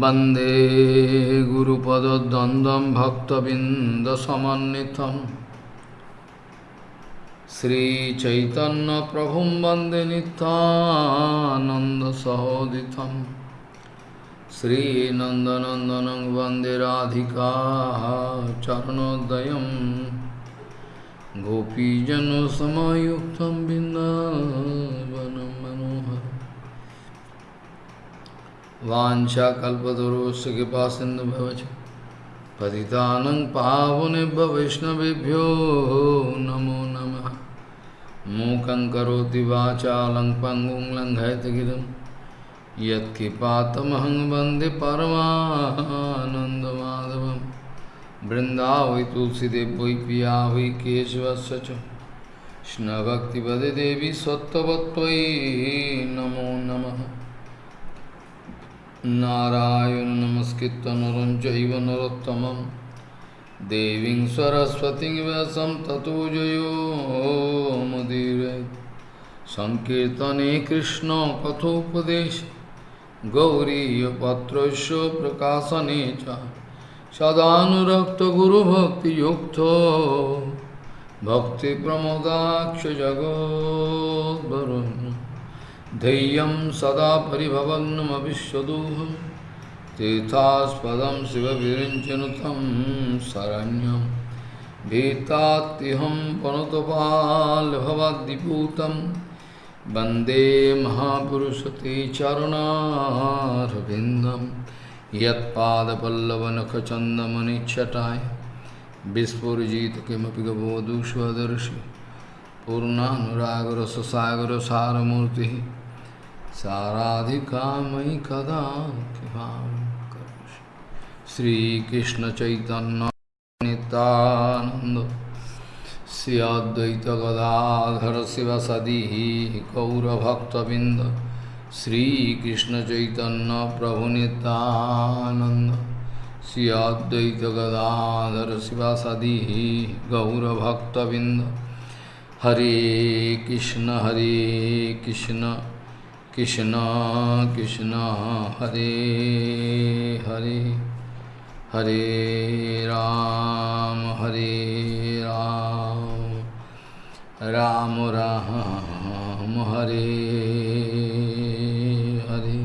वंदे गुरुपदद्वन्द्वं भक्तबिन्दसमन्नितं श्रीचैतन्यप्रभुं वंदे नितानन्दसहोदितं श्रीनन्दनन्दनं वंदे राधिका चरणोदयं गोपीजनसमयुक्तं बिन्दावनं वाञ्छाकल्पतरुस्य कृपा सिन्धुभवच पतितानं पावनेभ्य वैष्णवेभ्यो नमो नमः। मूकं करोति वाचालं पङ्गुं लङ्घयतगिरिं यत्कृपातमहं वंदे परमानन्दमाधवं वृन्दावै तुलसीदेव वै पिया वै केशवस्य च। कृष्णभक्तिपदे देवी सत्त्ववत्त्वयि नमो नमः। नारायण नमस्कृत नरं चैव नरोत्तमं देवीं सरस्वतीं व्यासं ततो जयो मुदीरये सङ्कीर्तने कृष्णकथोपदेश गौरीयपत्रस्य प्रकाशने च। सदानुरक्तगुरुभक्तियुक्तो भक्तिप्रमोदाक्षजगोद्वरुन् धैर्यं सदा परिभवग्नमविश्वदोहं तीर्थास्पदं शिवविरिञ्चनुतं शरण्यं। भीतात्युहं पनुतपाल्भवद्दिपूतं वंदे महापुरुषते चरुणारविन्दं। यत्पादपल्लवनखचन्दमनिच्छटाय। विस्फुरिजित किमपि गबोधु स्वदर्शि पूर्णानुरागरससागरसारमूर्तिः। साराधिका मयि कदा कृपां करोषि। श्रीकृष्णचैतन्यनितानन्द श्री अद्वैतगदाधर शिवसदिः गौरभक्तबिन्द श्रीकृष्णचैतन्यप्रभुनितानन्द श्री अद्वैतगदाधर शिवसदिः गौरभक्तबिन्द। हरे कृष्ण हरे Krishna. Krishna Krishna Hare Hare Hare Ram Hare Ram Ram Ram Hare Hare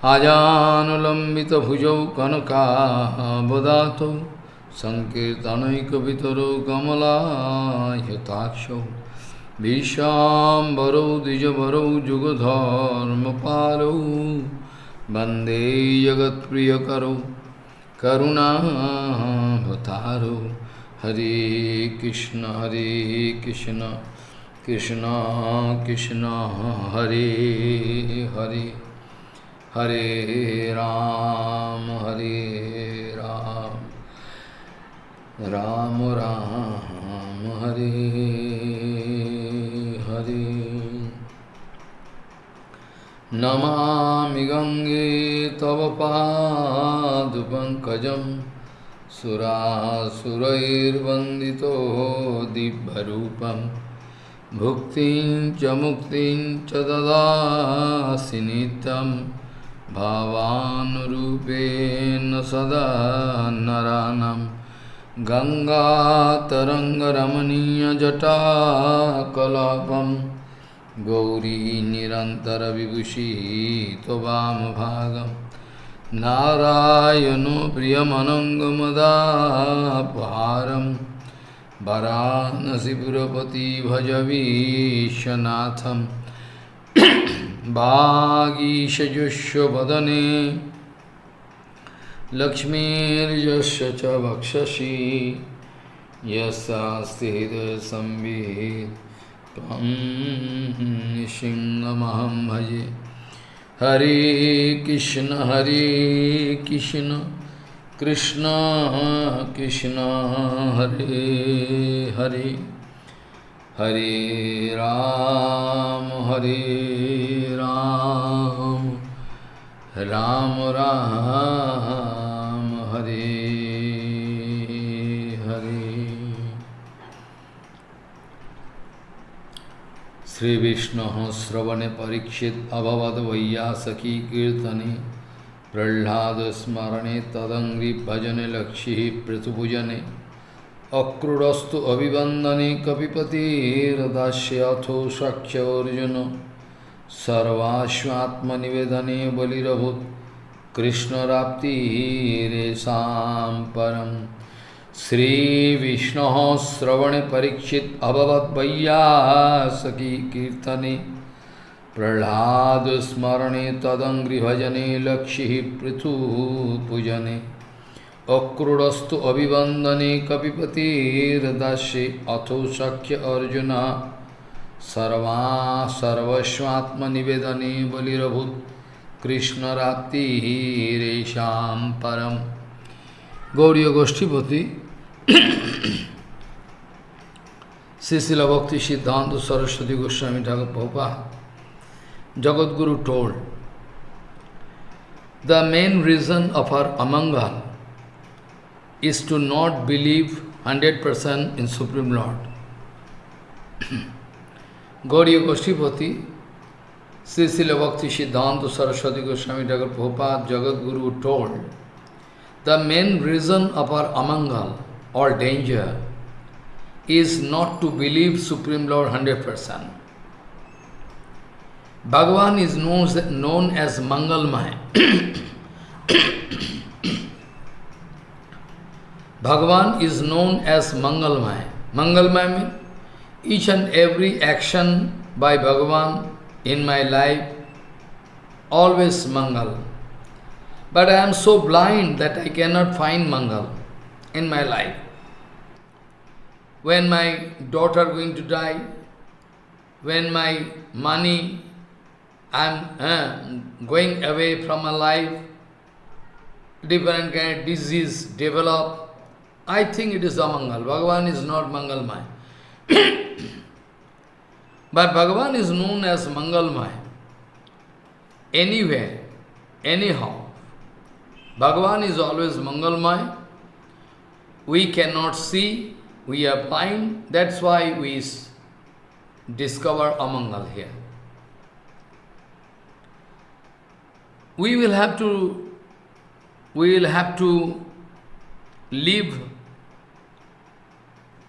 Ajanulambita bhujau kanaka bodhato Sankirtanaikavitaro gamala yatakshav भीष्माम्बरौ द्विजवरौ जुगधर्मपालौ, वंदे जगत्प्रियकरौ, करुणावतारौ। हरे कृष्ण हरे कृष्ण कृष्ण कृष्ण, हरे हरे। हरे राम हरे राम। राम राम, हरे। नमामि गङ्गे तव पादपङ्कजं सुरासुरैर्वन्दितो दिव्यरूपं, भुक्तिं च मुक्तिं च ददासि नित्यं, भावानुरूपेण सदा नरानम् गङ्गातरङ्गरमणीयजटाकलापं गौरी निरन्तरविभूषिः त्ववामभागं नारायणो प्रियमनङ्गमदापहारं वरानसिपुरपति भजवीशनाथं वागीशजुष्वदने लक्ष्मीर्यस्य च वक्षसि। यस्यास्ति हृदयसंवित् त्वं सिंहमहं भजे। हरे कृष्ण हरे कृष्ण कृष्ण कृष्ण, हरे हरे। हरे राम हरे राम। राम राम, हरे श्रीविष्णुः श्रवणे परीक्षित् अभवद् वैयासकी कीर्तने। प्रह्लादस्मरणे तदङ्घ्रिभजने लक्ष्यः पृथुभुजने। अक्रूरस्तु अभिवन्दने कपिपतिर्दास्यथो सख्योऽर्जुन सर्वाश्वात्मनिवेदने बलिरभूत्। कृष्णराप्तिरेषां परम्। श्रीविष्णोः श्रवणे परीक्षित् अभवद्वय्यासकी कीर्तने। प्रहलाद प्रह्लादस्मरणे तदङ्घ्रिभजने लक्ष्यः पृथुपूजने। अक्रूरस्तु अभिवन्दने कपिपतिर्दास्ये अथो शक्य अर्जुन। सर्वा सर्वस्वात्मनिवेदने बलिरभूत् कृष्णराप्तिरेषां परम्। Gauri गोष्ठीपति Sisila Bhakti Siddhanta Saraswati Goswami Thakur Prabhupada Jagadguru told, the main reason of our amangal is to not believe 100% in Supreme Lord. Gauriya Goshtipati, Sisila Bhakti Siddhanta Saraswati Goswami Thakur Prabhupada Jagadguru told, the main reason of our amangal or danger is not to believe Supreme Lord 100%. Bhagavan is known, known as Mangalmaya. Bhagavan is known as Mangalmaya. Mangalmaya means each and every action by Bhagavan in my life, always Mangal. But I am so blind that I cannot find Mangal in my life. When my daughter going to die, when my money I'm uh, going away from my life, different kind of disease develop. I think it is mangal Bhagavan is not Mangalmay. but Bhagavan is known as Mangalmay. Anywhere, anyhow. Bhagavan is always Mangalmay. We cannot see, we are blind, that's why we discover Amangal here. we will have to we will have to leave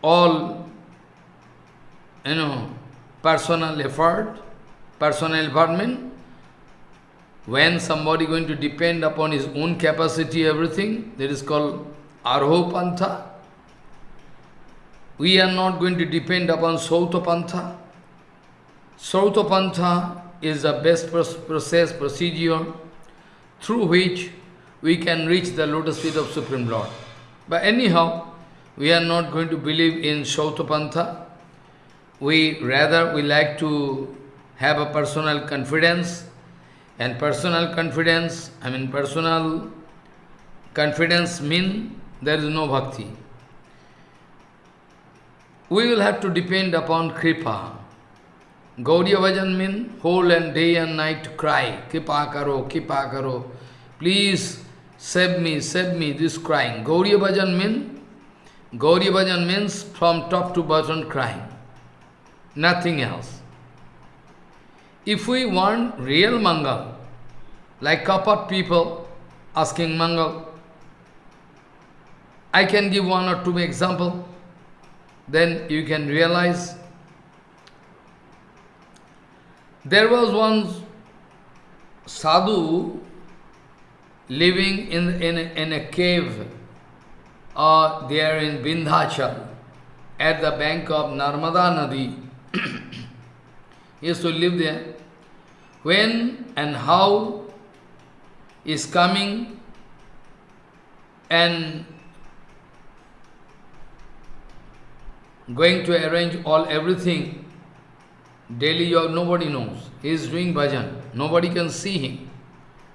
all you know personal effort, personal involvement. When somebody going to depend upon his own capacity, everything, that is called Arho Pantha. We are not going to depend upon Sauta Pantha. Is the best process, procedure through which we can reach the lotus feet of Supreme Lord. But anyhow, we are not going to believe in Shautapantha. We rather we like to have a personal confidence and personal confidence, I mean personal confidence mean there is no bhakti. We will have to depend upon Kripa. Gaudiya Bhajan mean whole and day and night to cry, Kripa karo, Kripa karo, please save me, save me, this crying. Gaudiya Bhajan mean, Gaudiya Bhajan means from top to bottom crying, nothing else. If we want real Mangal, like Kapat people asking Mangal, I can give one or two example, then you can realize there was one sadhu living in, in, in a cave uh, there in Vindhyachal at the bank of Narmada Nadi. he used to live there. When and how is coming and going to arrange all everything Daily you have, nobody knows. He is doing bhajan. Nobody can see him.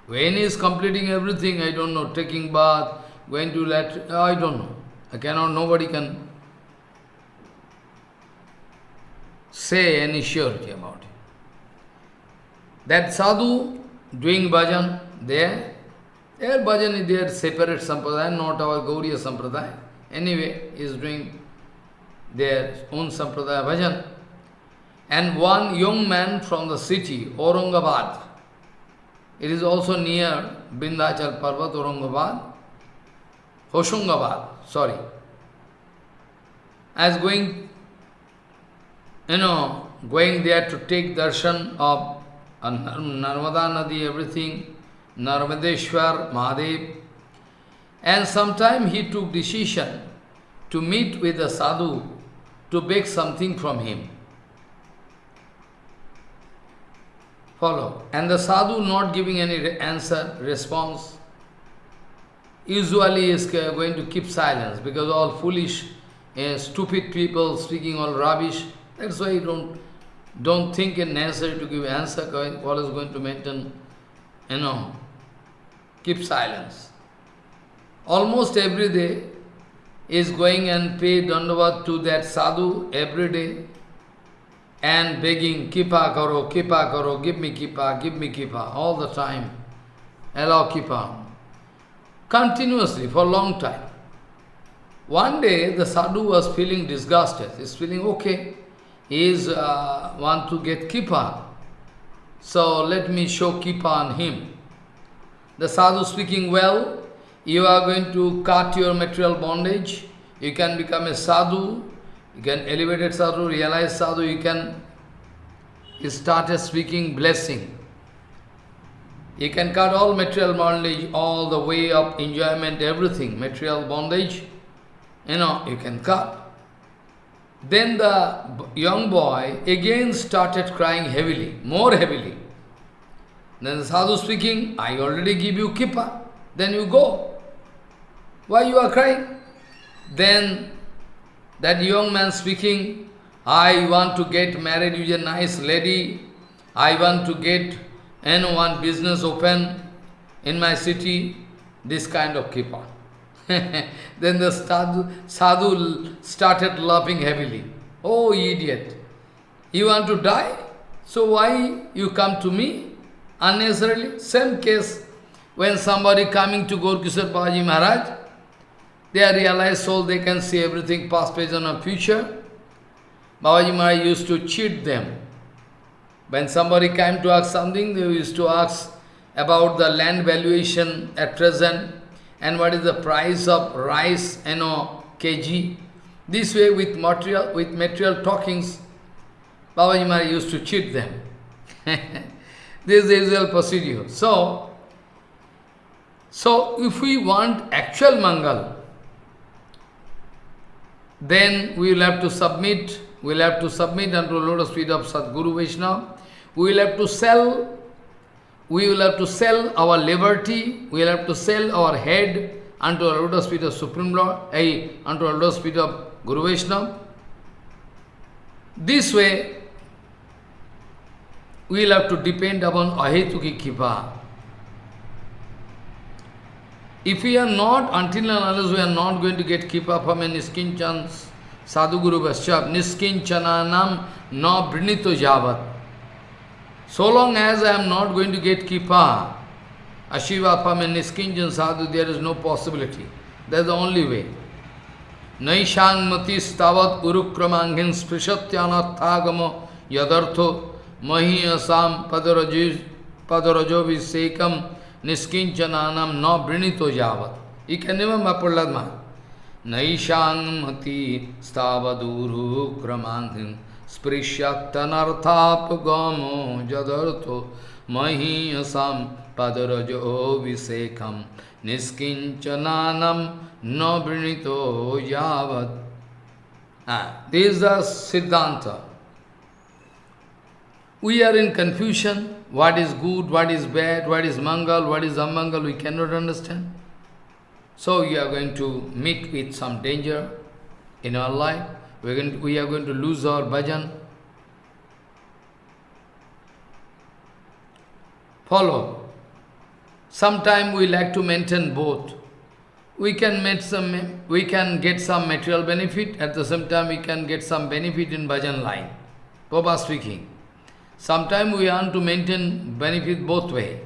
When he is completing everything, I don't know, taking bath, going to let, I don't know. I cannot, nobody can say any surety about it. That sadhu doing bhajan there, their bhajan is their separate sampradaya, not our Gauriya sampradaya. Anyway, is doing their own sampradaya bhajan. And one young man from the city, Aurangabad, It is also near Vindhyachal Parvat, Aurangabad, Hoshangabad, sorry. As going, you know, going there to take darshan of uh, Narmada Nadi, everything, Narmadeshwar, Mahadev. And sometime he took decision to meet with the sadhu to beg something from him. Follow. And the sadhu not giving any answer, response, usually is going to keep silence because all foolish, uh, stupid people speaking all rubbish. That's why you don't don't think it necessary to give answer, what is going to maintain, you know, keep silence. Almost every day is going and pay dandavat to that sadhu every day and begging, kipa karo, kipa karo, give me kipa, give me kipa, all the time. Allow kipa. Continuously, for a long time. One day, the sadhu was feeling disgusted. He's feeling, okay, he is uh, want to get kipa. So let me show kipa on him. The sadhu speaking well, you are going to cut your material bondage, you can become a sadhu, you can elevate sadhu, realize sadhu, you can start speaking blessing. You can cut all material bondage, all the way of enjoyment, everything, material bondage, you know, you can cut. Then the young boy again started crying heavily, more heavily. Then the sadhu speaking, I already give you kippa, then you go. Why you are crying? Then that young man speaking, I want to get married with a nice lady, I want to get and one business open in my city, this kind of kippa. then the sadhu, sadhu started laughing heavily. Oh, idiot! You want to die? So why you come to me unnecessarily? Same case when somebody coming to Gorkishore Babaji Maharaj, they are realized soul, they can see everything past, present and future. Babaji Maharaj used to cheat them. When somebody came to ask something, they used to ask about the land valuation at present, and what is the price of rice, you know, kg. This way with material, with material talkings, Babaji Maharaj used to cheat them. this is the usual procedure. So, so if we want actual Mangal, then we will have to submit, we will have to submit unto lotus feet of Sadguru Vaishnava. We will have to sell we will have to sell our liberty, we will have to sell our head unto a lotus feet of Supreme Lord, eh, unto a lotus feet of Guru Vaishnava. This way, we will have to depend upon Ahetuki Kipa. If we are not, until and unless we are not going to get Kipa from a Niskinchan Sadhu Guru Vaishnava, Niskinchananam na Brinito Javat. So long as I am not going to get Kipa, Ashiva from a Niskinjan Sadhu, there is no possibility. That's the only way. Naishang mati stavat urukramanghin sprishatyanarthagamo yadartho mahi asam padarajo निष्किंचनानम न वृणीत हो जावत ये कहने में प्रहलाद महाराज नईशान मति स्थावधूरु क्रमांक स्पृश्यनर्थाप गमो जदर्थो महीयसाम पदरजो विषेकम निष्किंचनानम न वृणीत हो this This is the Siddhanta. We are in. What is good, what is bad, what is Mangal, what is Amangal, we cannot understand. So we are going to meet with some danger in our life. We are going to, we are going to lose our bhajan. Follow. Sometime we like to maintain both. We can make some, we can get some material benefit, at the same time we can get some benefit in bhajan line. Papa speaking. Sometimes we want to maintain benefit both way.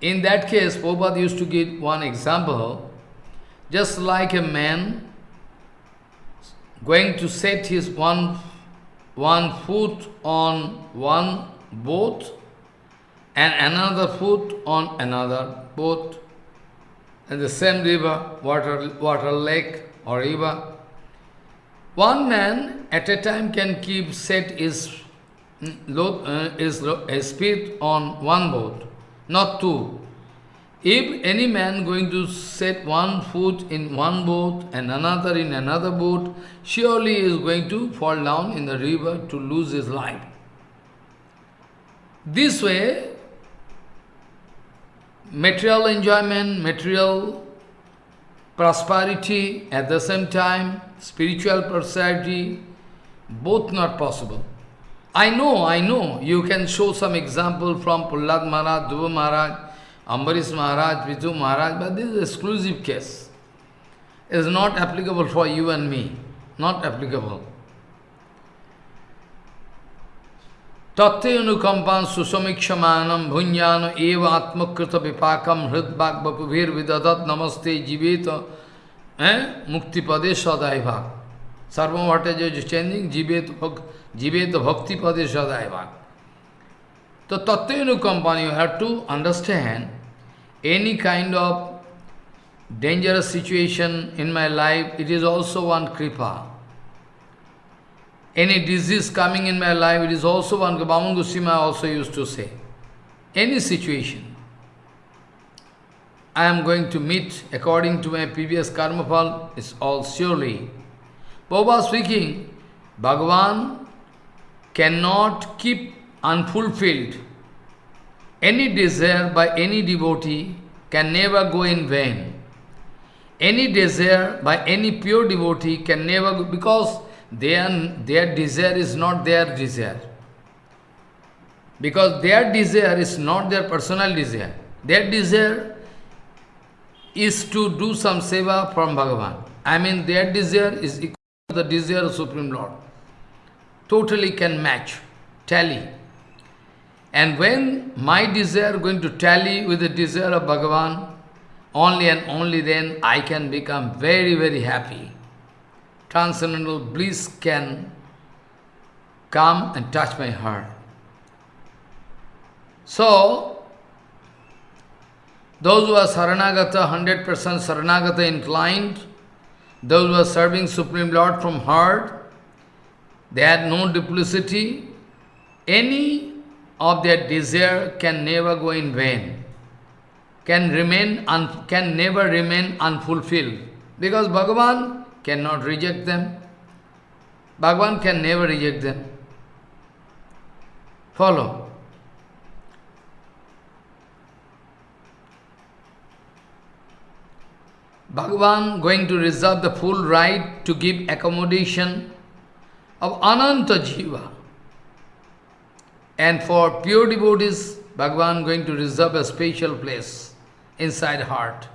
In that case, Prabhupada used to give one example, just like a man going to set his one, one foot on one boat and another foot on another boat, in the same river, water, water lake or river. One man at a time can keep set his, uh, his, his feet on one boat, not two. If any man going to set one foot in one boat and another in another boat, surely is going to fall down in the river to lose his life. This way, material enjoyment, material prosperity, at the same time, spiritual prosperity, both not possible. I know, I know, you can show some example from Prahlad Maharaj, Dhruva Maharaj, Ambarish Maharaj, Prithu Maharaj, but this is exclusive case. It is not applicable for you and me. Not applicable. Tatyanukampan susamikshamanam bhunyano eva atmakrita vipakam hridbhak bapubhir vidadat namaste jiveta eh? mukti pade sadai bhak. Sarvabhauma Bhattacharya is changing jiveta pade sadai bhak. So company, you have to understand any kind of dangerous situation in my life, it is also one kripa. Any disease coming in my life, it is also one, Bhaman Goswami also used to say. Any situation, I am going to meet according to my previous karma fall, is all surely. Baba speaking, Bhagavan cannot keep unfulfilled any desire by any devotee can never go in vain. Any desire by any pure devotee can never go, because their, their desire is not their desire. Because their desire is not their personal desire. Their desire is to do some seva from Bhagavan. I mean, their desire is equal to the desire of Supreme Lord. Totally can match, tally. And when my desire going to tally with the desire of Bhagavan, only and only then I can become very, very happy. Transcendental bliss can come and touch my heart. So, those who are Saranagata, 100% Saranagata inclined, those who are serving Supreme Lord from heart, they had no duplicity, any of their desire can never go in vain, can remain un, can never remain unfulfilled. Because Bhagavan cannot reject them. Bhagavan can never reject them. Follow. Bhagavan going to reserve the full right to give accommodation of Ananta Jiva. And for pure devotees, Bhagavan going to reserve a special place inside heart.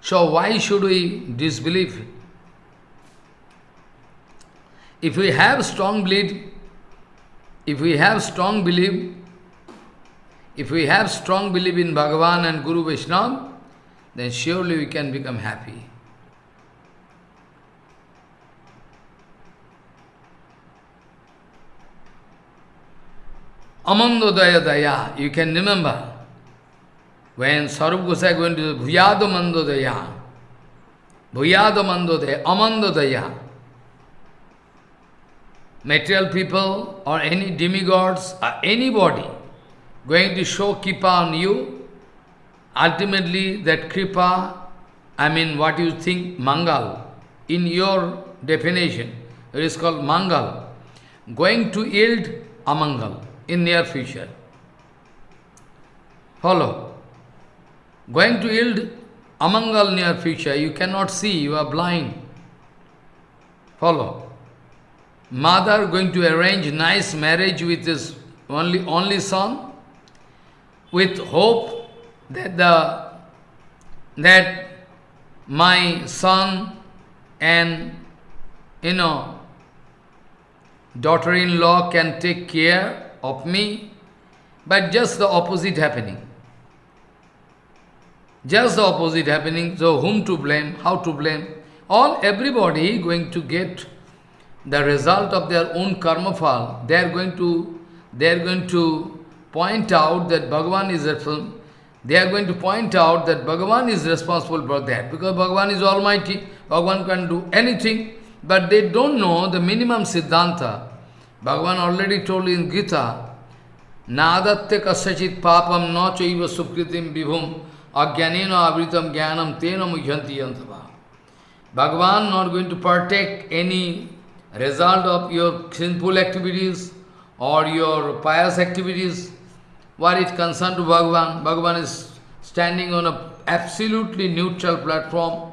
So why should we disbelieve? If we have strong belief, if we have strong belief, if we have strong belief in Bhagavan and Guru Vaishnava, then surely we can become happy. Amandodaya Daya, you can remember when Sarup Gosai going to Bhuyado Mandodaya, Amandodaya, material people or any demigods or anybody going to show kripa on you, ultimately that kripa, I mean what you think mangal, in your definition, it is called mangal, going to yield amangal in near future. Follow. Going to yield amangal near future, you cannot see, you are blind. Follow. Mother going to arrange nice marriage with his only, only son, with hope that the that my son and you know daughter-in-law can take care of me, but just the opposite happening. Just the opposite happening, so whom to blame, how to blame? All, everybody going to get the result of their own karma fall. They are going to, they are going to point out that Bhagavan is responsible. They are going to point out that Bhagavan is responsible for that because Bhagavan is almighty. Bhagavan can do anything, but they don't know the minimum siddhanta. Bhagavan already told in Gita, Nadatya kasachit papam na chaiva sukritim vibhum ajnanena avritam jnanam tena mujhanti yantava. Bhagavan not going to partake any result of your sinful activities or your pious activities. What is concerned to Bhagavan? Bhagavan is standing on a absolutely neutral platform.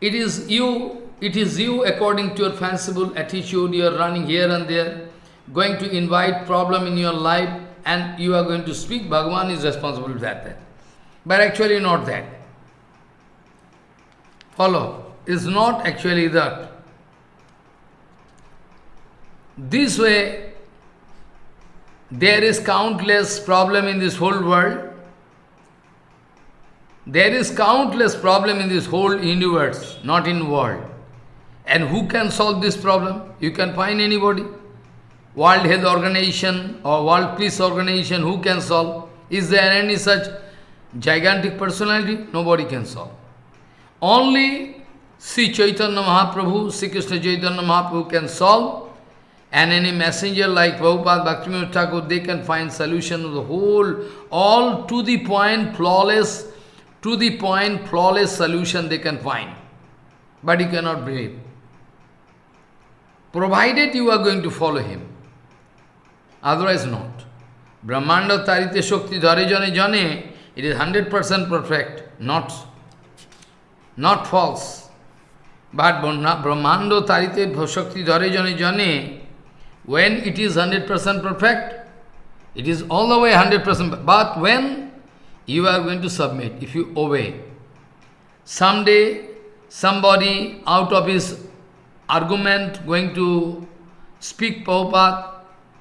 It is you, it is you according to your fanciful attitude, you are running here and there, going to invite problem in your life and you are going to speak, Bhagavan is responsible for that. But actually not that. Follow. It's not actually that. This way, there is countless problem in this whole world. There is countless problem in this whole universe, not in world. And who can solve this problem? You can find anybody. World Health Organization or World Peace Organization, who can solve? Is there any such gigantic personality? Nobody can solve. Only Sri Chaitanya Mahaprabhu, Sri Krishna Chaitanya Mahaprabhu can solve and any messenger like Prabhupada, Bhaktivinoda Thakur, they can find solution of the whole, all to the point, flawless, to the point, flawless solution they can find. But you cannot believe. Provided you are going to follow him. Otherwise not. Brahmanda tarite shakti dhare jane jane, it is 100% perfect, not, not false. But Brahmanda tarite shakti dhare jane jane, when it is 100% perfect, it is all the way 100%. But when you are going to submit, if you obey, someday somebody out of his argument going to speak Prabhupada,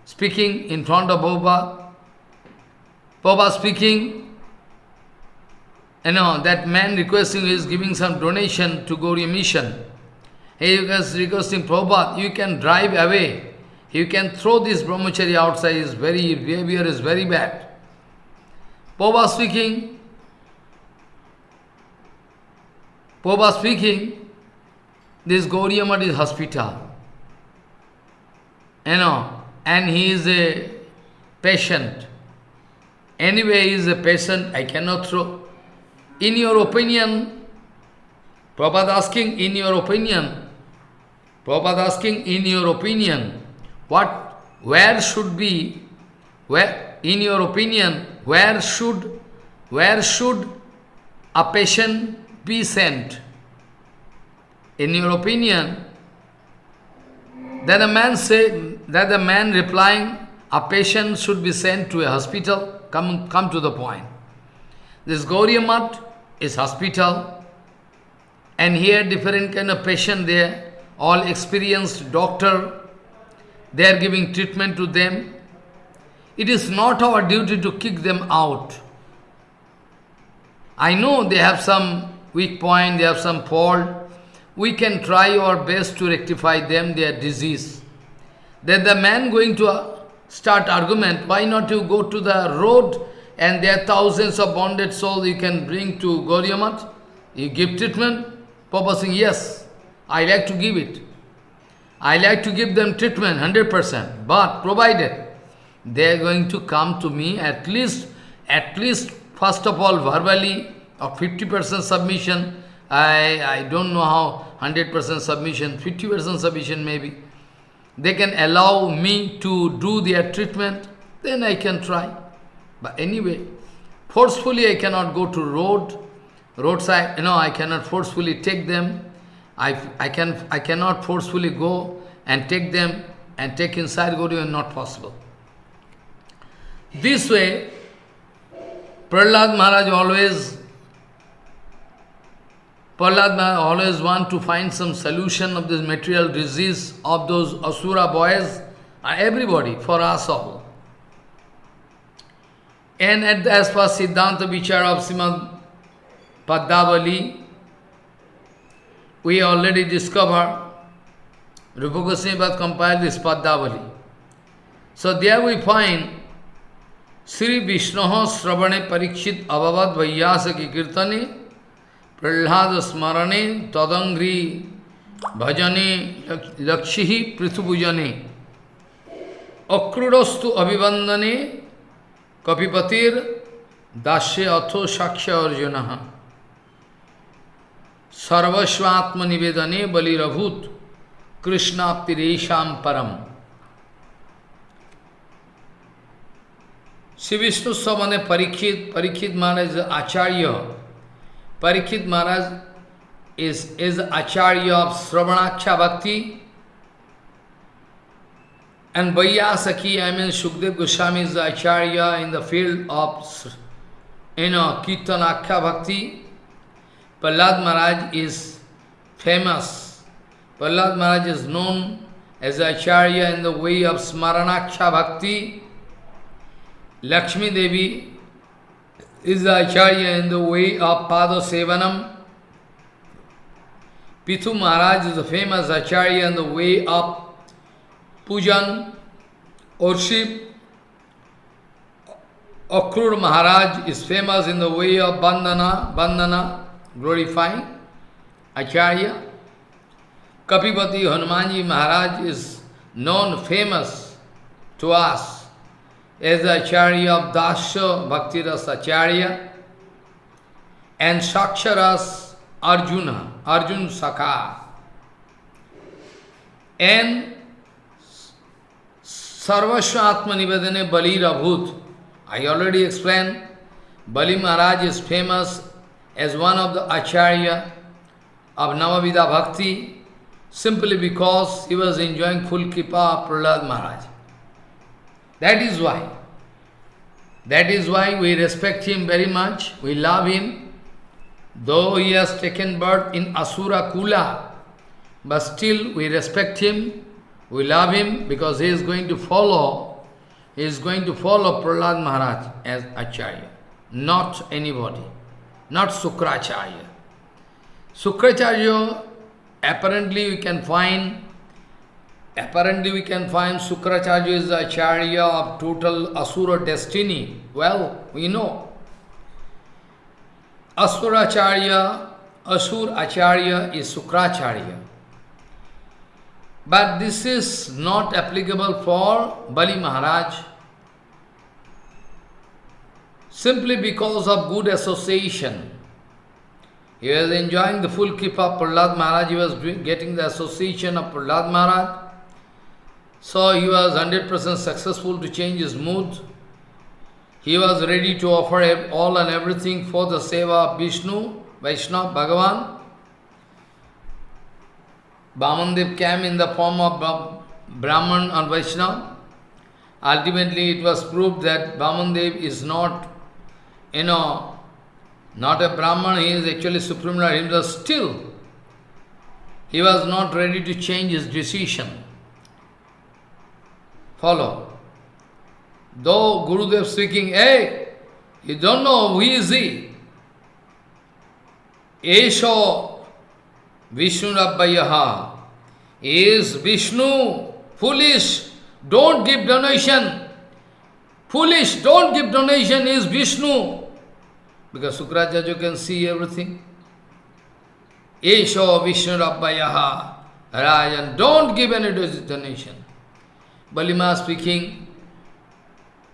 speaking in front of Prabhupada, Prabhupada speaking, you know, that man requesting is giving some donation to Gauriya mission. He is requesting Prabhupada, you can drive away. You can throw this brahmachari outside, his very behavior is very bad. Prabhupada speaking, Prabhupada speaking, this Gauriya is hospital. You know, and he is a patient. Anyway, he is a patient, I cannot throw. In your opinion, Prabhupada asking, in your opinion, Prabhupada asking, in your opinion, what, where should be, where, in your opinion, where should, where should a patient be sent? In your opinion, that a man say, that the man replying, a patient should be sent to a hospital, come, come to the point. This Gauriya is hospital, and here different kind of patient there, all experienced doctor, they are giving treatment to them. It is not our duty to kick them out. I know they have some weak point, they have some fault. We can try our best to rectify them, their disease. Then the man going to uh, start argument, why not you go to the road and there are thousands of bonded souls you can bring to Gauriya You give treatment? Papa saying, yes, I like to give it. I like to give them treatment 100%, but provided they are going to come to me at least, at least first of all verbally or 50% submission, I, I don't know how 100% submission, 50% submission maybe. They can allow me to do their treatment, then I can try. But anyway, forcefully I cannot go to road, roadside, you know, I cannot forcefully take them I, I, can, I cannot forcefully go and take them and take inside Gauriya, not possible. This way, Prahlad Maharaj always Prahlad Maharaj always want to find some solution of this material disease of those Asura boys, everybody, for us all. And at the, as per Siddhanta Vichara of Srimad Padavali, we already discovered, Rupa Goswami compiled this Padavali. So there we find Sri Vishnu Sravane Parikshit Abhavad Vaiyasa ki Kirtane Prahlad Smarane Tadangri Bhajane Lakshihi Prithubhujane Akrudostu Abhivandane Kapipatir Dasya Atho Shaksha Arjunaha Sarvasvatma Nivedane Balirabhut Krishna Piresham Param Sri Vishnu Samane Parikshit, Parikshit Maharaj is Acharya. Parikshit Maharaj is, is Acharya of Sravanaksha Bhakti. And Vaiyasaki, I mean Shukdev Goswami is the Acharya in the field of you know, Kirtanaksha Bhakti. Prahlad Maharaj is famous. Prahlad Maharaj is known as Acharya in the way of Smaranaksha Bhakti. Lakshmi Devi is the Acharya in the way of Pada Sevanam. Prithu Maharaj is the famous Acharya in the way of Pujan, worship. Akrur Maharaj is famous in the way of Bandana, Bandana, glorifying Acharya. Kapipati Hanumanji Maharaj is known, famous to us as the Acharya of Dasya Bhaktiras Acharya and Saksharas Arjuna, Arjun Sakha. And Sarvasva Atma Nivedane Bali Rabhut. I already explained, Bali Maharaj is famous as one of the Acharya of Navavidha Bhakti simply because he was enjoying full kripa of Prahlad Maharaj. That is why. That is why we respect him very much, we love him. Though he has taken birth in Asura Kula, but still we respect him, we love him because he is going to follow, he is going to follow Prahlad Maharaj as Acharya, not anybody, not Sukracharya. Sukracharya, apparently we can find Apparently we can find Sukracharya is the Acharya of total Asura destiny. Well, we know. Asuracharya, Asur Acharya is Sukracharya. But this is not applicable for Bali Maharaj. Simply because of good association. He was enjoying the full kripa of Prahlad Maharaj, he was getting the association of Prahlad Maharaj. So he was 100% successful to change his mood. He was ready to offer all and everything for the seva of Vishnu, Vaishnava, Bhagavan. Bhamandev came in the form of Brahman and Vaishnava. Ultimately, it was proved that Bhamandev is not, you know, not a Brahman, he is actually Supreme Lord himself. Still, he was not ready to change his decision follow. Though Gurudev speaking, hey, you don't know who is he. Esho Vishnu Rabbayaha is Vishnu, foolish, don't give donation. Foolish, don't give donation, is Vishnu. Because Sukracharya can see everything. Esho Vishnu Rabbayaha Rajan, don't give any donation. Balima speaking,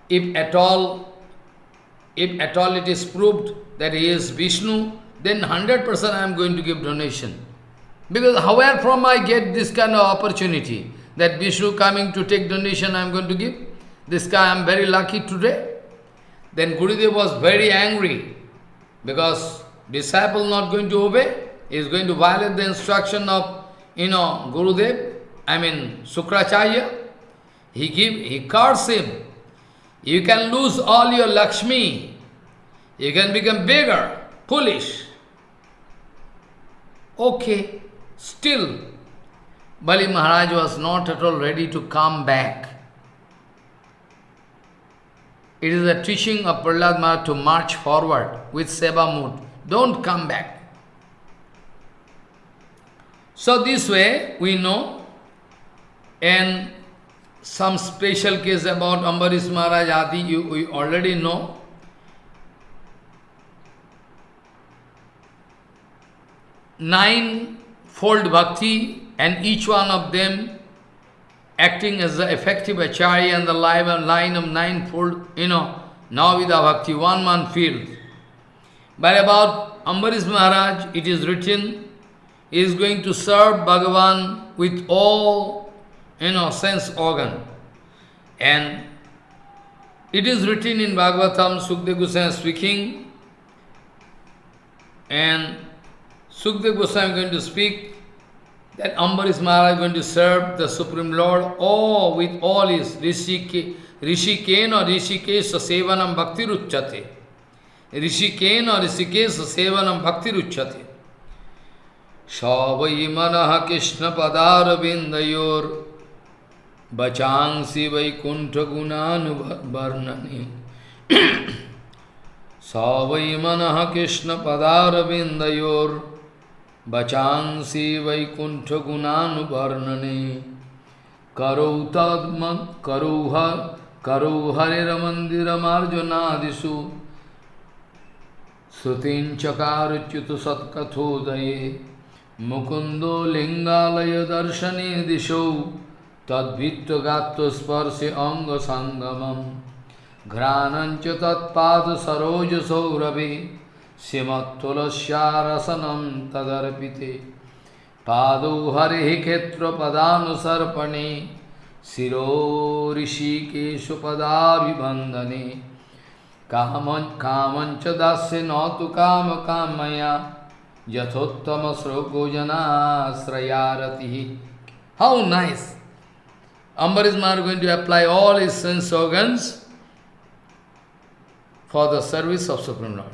if at all, if at all it is proved that he is Vishnu, then 100% I am going to give donation. Because where from I get this kind of opportunity, that Vishnu coming to take donation I am going to give? This guy I am very lucky today. Then Gurudev was very angry, because disciple not going to obey, he is going to violate the instruction of, you know, Gurudev, I mean, Sukracharya. He give, he curse him. You can lose all your Lakshmi. You can become bigger, foolish. Okay, still, Bali Maharaj was not at all ready to come back. It is a teaching of Prahlad Maharaj to march forward with Seva mood. Don't come back. So this way we know, and some special case about Ambarish Maharaj Adi, you, already know. Nine-fold bhakti and each one of them acting as the effective acharya and the line of ninefold, you know, Navida Bhakti, one man field. But about Ambarish Maharaj, it is written, he is going to serve Bhagavan with all, you know, sense organ. And it is written in Bhagavatam, Sukdev Goswami speaking, and Sukdev Goswami is going to speak that Ambarish Maharaj is going to serve the Supreme Lord all with all his Rishike, Rishikena Rishikesha Sevanam Bhakti Ruchyate. Rishikena Rishikesha Sevanam Bhakti Ruchyate. Savai Manaha Krishna Padar Vindayor Bachangsi Vaikuntha Gunanu Varnani Savai Manaha Krishna Padar Vindayor बचांसी Vaikuntha गुणानुवर्णने करौ तद्म करौ हर करौ हरिर्मन्दिरमार्जुनादिषु श्रुतिञ्चकारुच्युत तद्भित्वगात्व अंगसंगमं अंग संगमम घ्राणंच तत्पाद सरोज सौरभे श्रीमत्लस्यारसनम तदर्पिते। पादौ हरि शिरो ऋषि शिरो ऋषिकेशपदाभिबंधने काम कामच दास्य न तो काम कामया। यथोत्तम श्लोको जनाश्रयारति। How nice nice. Ambarish Maharaj going to apply all his sense organs for the service of Supreme Lord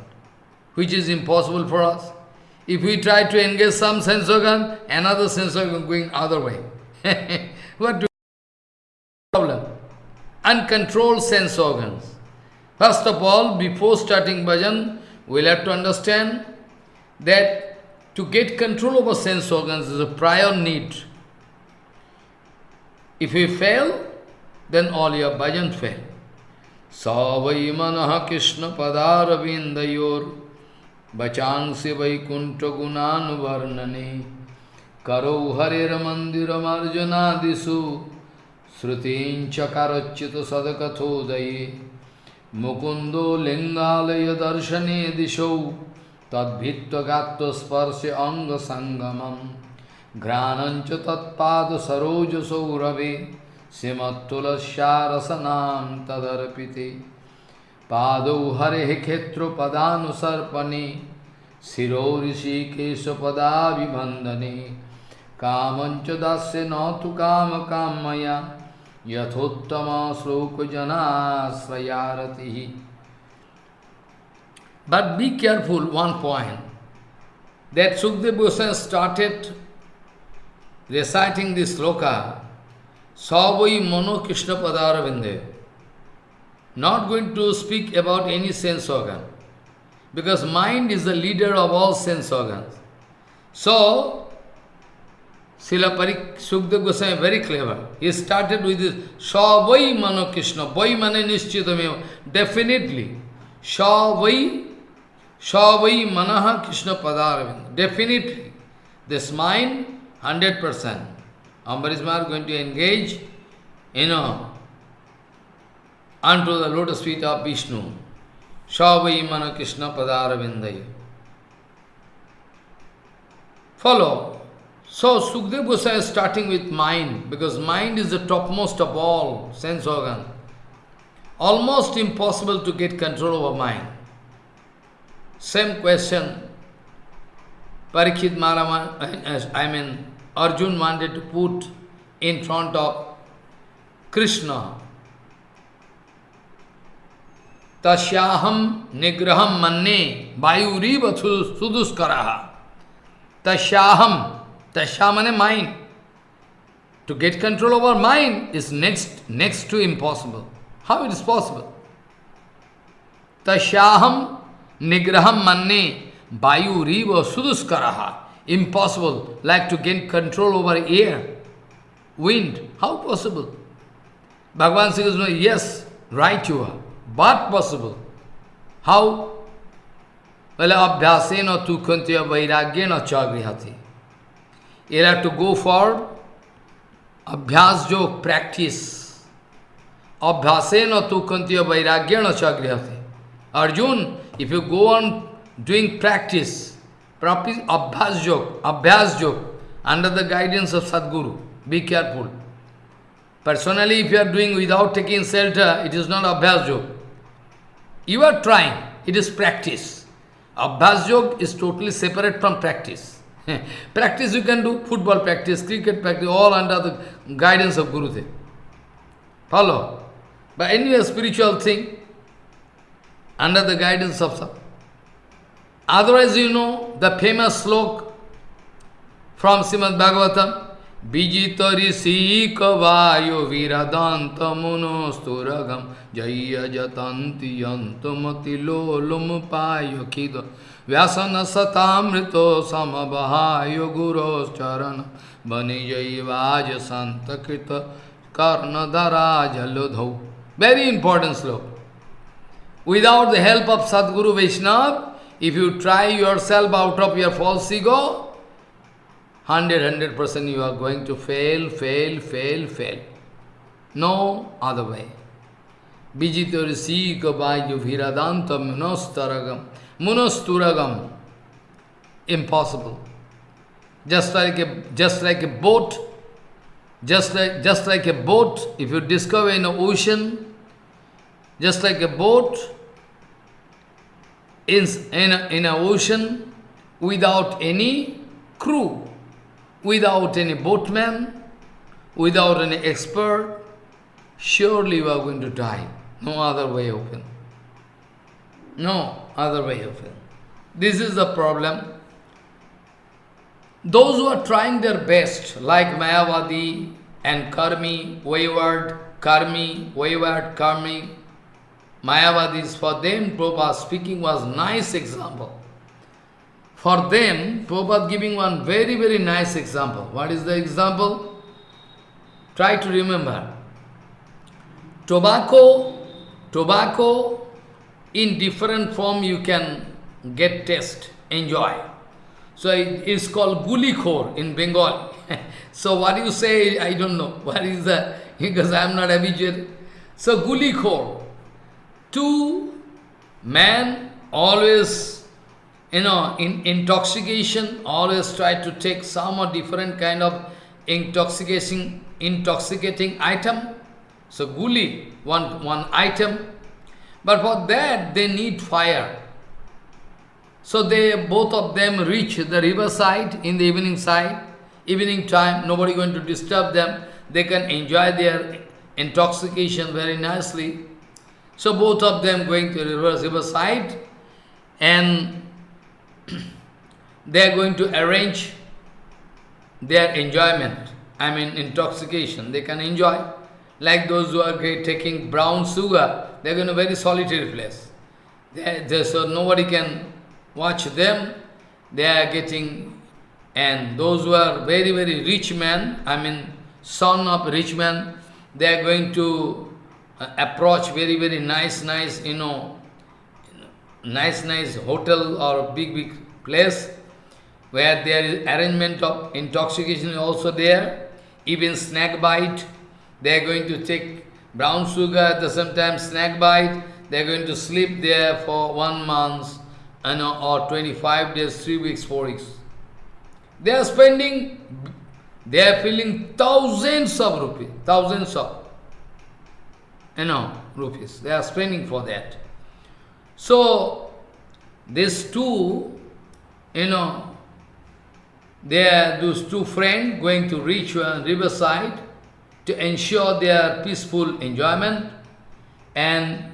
which is impossible for us. If we try to engage some sense organ, another sense organ going other way. what do problem? Uncontrolled sense organs. First of all, before starting bhajan, we'll have to understand that to get control over sense organs is a prior need. If you fail, then all your bhajan fail. Savaimanaha Krishna Padaravindayor Vachansi Vaikuntha Gunan Varnani Karo Harir Mandiram Arjanadisu Srutincha Sadakatho Sadakathodaye Mukundo Lingalaya Darshane Disho Tadbhitta Gatta Sparse Anga Sangamam घ्राणंच तत्पाद सरोज सौरभे श्रीमत्तुलस्यारसनाम तदर्पिते पादौ हरे क्षेत्र पदानुसर्पणे शिरो ऋषिकेशपदाभिवंदने कामंच दास्य न तो काम कामया यथोत्तम श्लोक जनाश्रयारति But be careful, one point, that Sukdev Goswami started reciting this sloka, Savai Mano Krishna Padaravindev. not going to speak about any sense organ. Because mind is the leader of all sense organs. So, Srila Parik Sukdev Goswami very clever. He started with this Savai Mano Krishna. Vai Mane Nishchitameva. Definitely. Savai Savai Manaha Krishna Padaravind. Definitely. This mind, 100%. Ambarish Maharaj going to engage, you know, unto the lotus feet of Vishnu. Savai Mana Krishna Padaravinday. Follow. So Sukdev Goswami is starting with mind, because mind is the topmost of all sense organ. Almost impossible to get control over mind. Same question. Parikshit Maharaj, I mean, Arjun wanted to put in front of Krishna तस्याहम निग्रहम मन्ने वायुरीव सुदुष्कर तस्याहम तस्या मने mind to get control over mind is next next to impossible how it is possible तस्याहम निग्रहम मन्ने वायुरीव सुदुष्कर Impossible, like to gain control over air, wind. How possible? Bhagavan Sri Krishna, yes, right you are, but possible. How? Well, abhyasena tu kuntya vairagyena chagrihati. You have to go for abhyas jog practice. Abhyasena tu kuntya vairagyena chagrihati. Arjun, if you go on doing practice, practice abhyas jog, abhyas jog, under the guidance of Sadguru, be careful. Personally, if you are doing without taking shelter, it is not abhyas jog. You are trying, it is practice. Abhyas yog is totally separate from practice. practice you can do, football practice, cricket practice, all under the guidance of Gurudev. Follow? But anyway, spiritual thing, under the guidance of. Otherwise, you know, the famous slok from Srimad Bhagavatam, विजित ऋषि कवायो वीरदात मुनोस्तुरगम जय जतंति यंतमति लोलुम पाय खिद व्यासन सतामृतो समबहाय गुरोचरण बनि जैवाज संत कृत if you try yourself out of your false ego, 100 percent you are going to fail, fail, fail, fail. No other way. Vijito risiko bhaju viradantam munastaragam. Munasturagam. Impossible. Just like a just like a boat. Just like just like a boat. If you discover in an ocean, just like a boat, in in a, in an ocean without any crew, without any boatman, without any expert, surely you are going to die. No other way open. No other way open. This is the problem. Those who are trying their best, like Mayavadi and Karmi, wayward, Karmi, wayward, Karmi, Mayavadis, for them, Prabhupada speaking was nice example. For them, Prabhupada giving one very, very nice example. What is the example? Try to remember. Tobacco, tobacco in different form you can get taste, enjoy. So it is called gulikhor in Bengal. so what you say, I don't know. What is the, because I am not habituated. So gulikhor, two men always you know, in intoxication, always try to take some or different kind of intoxicating, intoxicating item. So guli, one, one item. But for that, they need fire. So they, both of them reach the riverside in the evening side, evening time, nobody going to disturb them. They can enjoy their intoxication very nicely. So both of them going to the riverside and they are going to arrange their enjoyment. I mean intoxication. They can enjoy. Like those who are taking brown sugar, they are going to a very solitary place. They, they, so nobody can watch them. They are getting, and those who are very, very rich men, I mean son of rich man, they are going to Uh, approach very, very nice, nice, you know, nice, nice hotel or big, big place where there is arrangement of intoxication also there, even snack bite, they are going to take brown sugar at the same time snack bite, they are going to sleep there for one month you know, or 25 days, 3 weeks, 4 weeks. They are spending, they are filling thousands of rupees, thousands of, you know, rupees. They are spending for that. So, these two, you know, they are those two friends going to reach riverside to ensure their peaceful enjoyment and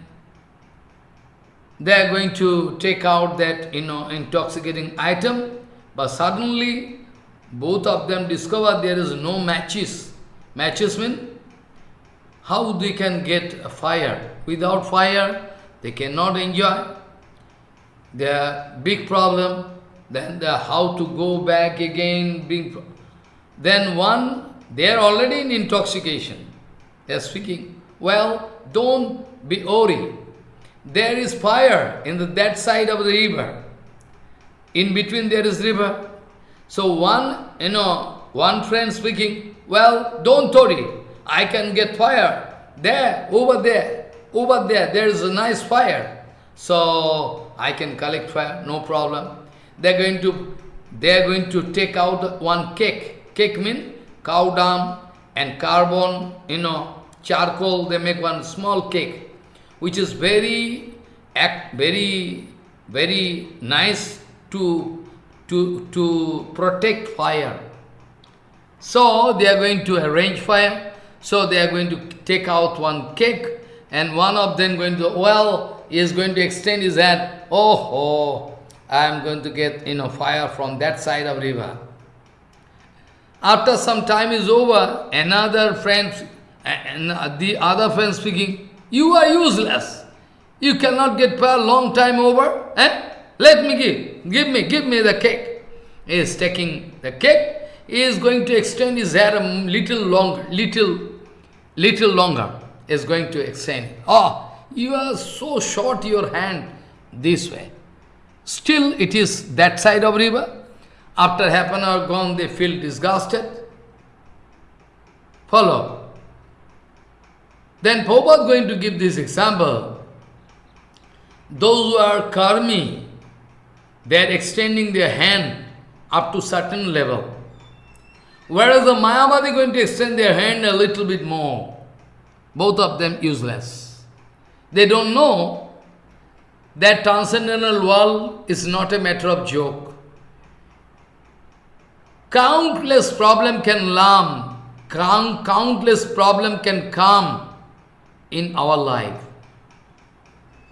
they are going to take out that you know intoxicating item but suddenly both of them discover there is no matches matches mean how they can get a fire without fire they cannot enjoy their big problem then the how to go back again, then one, they are already in intoxication. They are speaking, well, don't be worried. There is fire in the, that side of the river. In between there is river. So one, you know, one friend speaking, well, don't worry, I can get fire. There, over there, over there, there is a nice fire. So I can collect fire, no problem. They're going to they are going to take out one cake. Cake means cow dung and carbon, you know, charcoal, they make one small cake, which is very, act, very, very nice to, to, to protect fire. So they are going to arrange fire. So they are going to take out one cake and one of them going to, well, he is going to extend his hand. Oh, oh, I am going to get you know fire from that side of river. After some time is over, another friend, and the other friend speaking, you are useless. You cannot get fire long time over. Eh? Let me give, give me, give me the cake. He is taking the cake. He is going to extend his hair a little long, little, little longer. Is going to extend. Oh, you are so short your hand this way. Still it is that side of river. After half an hour gone, they feel disgusted. Follow. Then Prabhupada is going to give this example. Those who are karmi, they are extending their hand up to certain level. Whereas the Mayavadi going to extend their hand a little bit more. Both of them useless. They don't know that transcendental world is not a matter of joke. Countless problem can lam, count, countless problem can come in our life.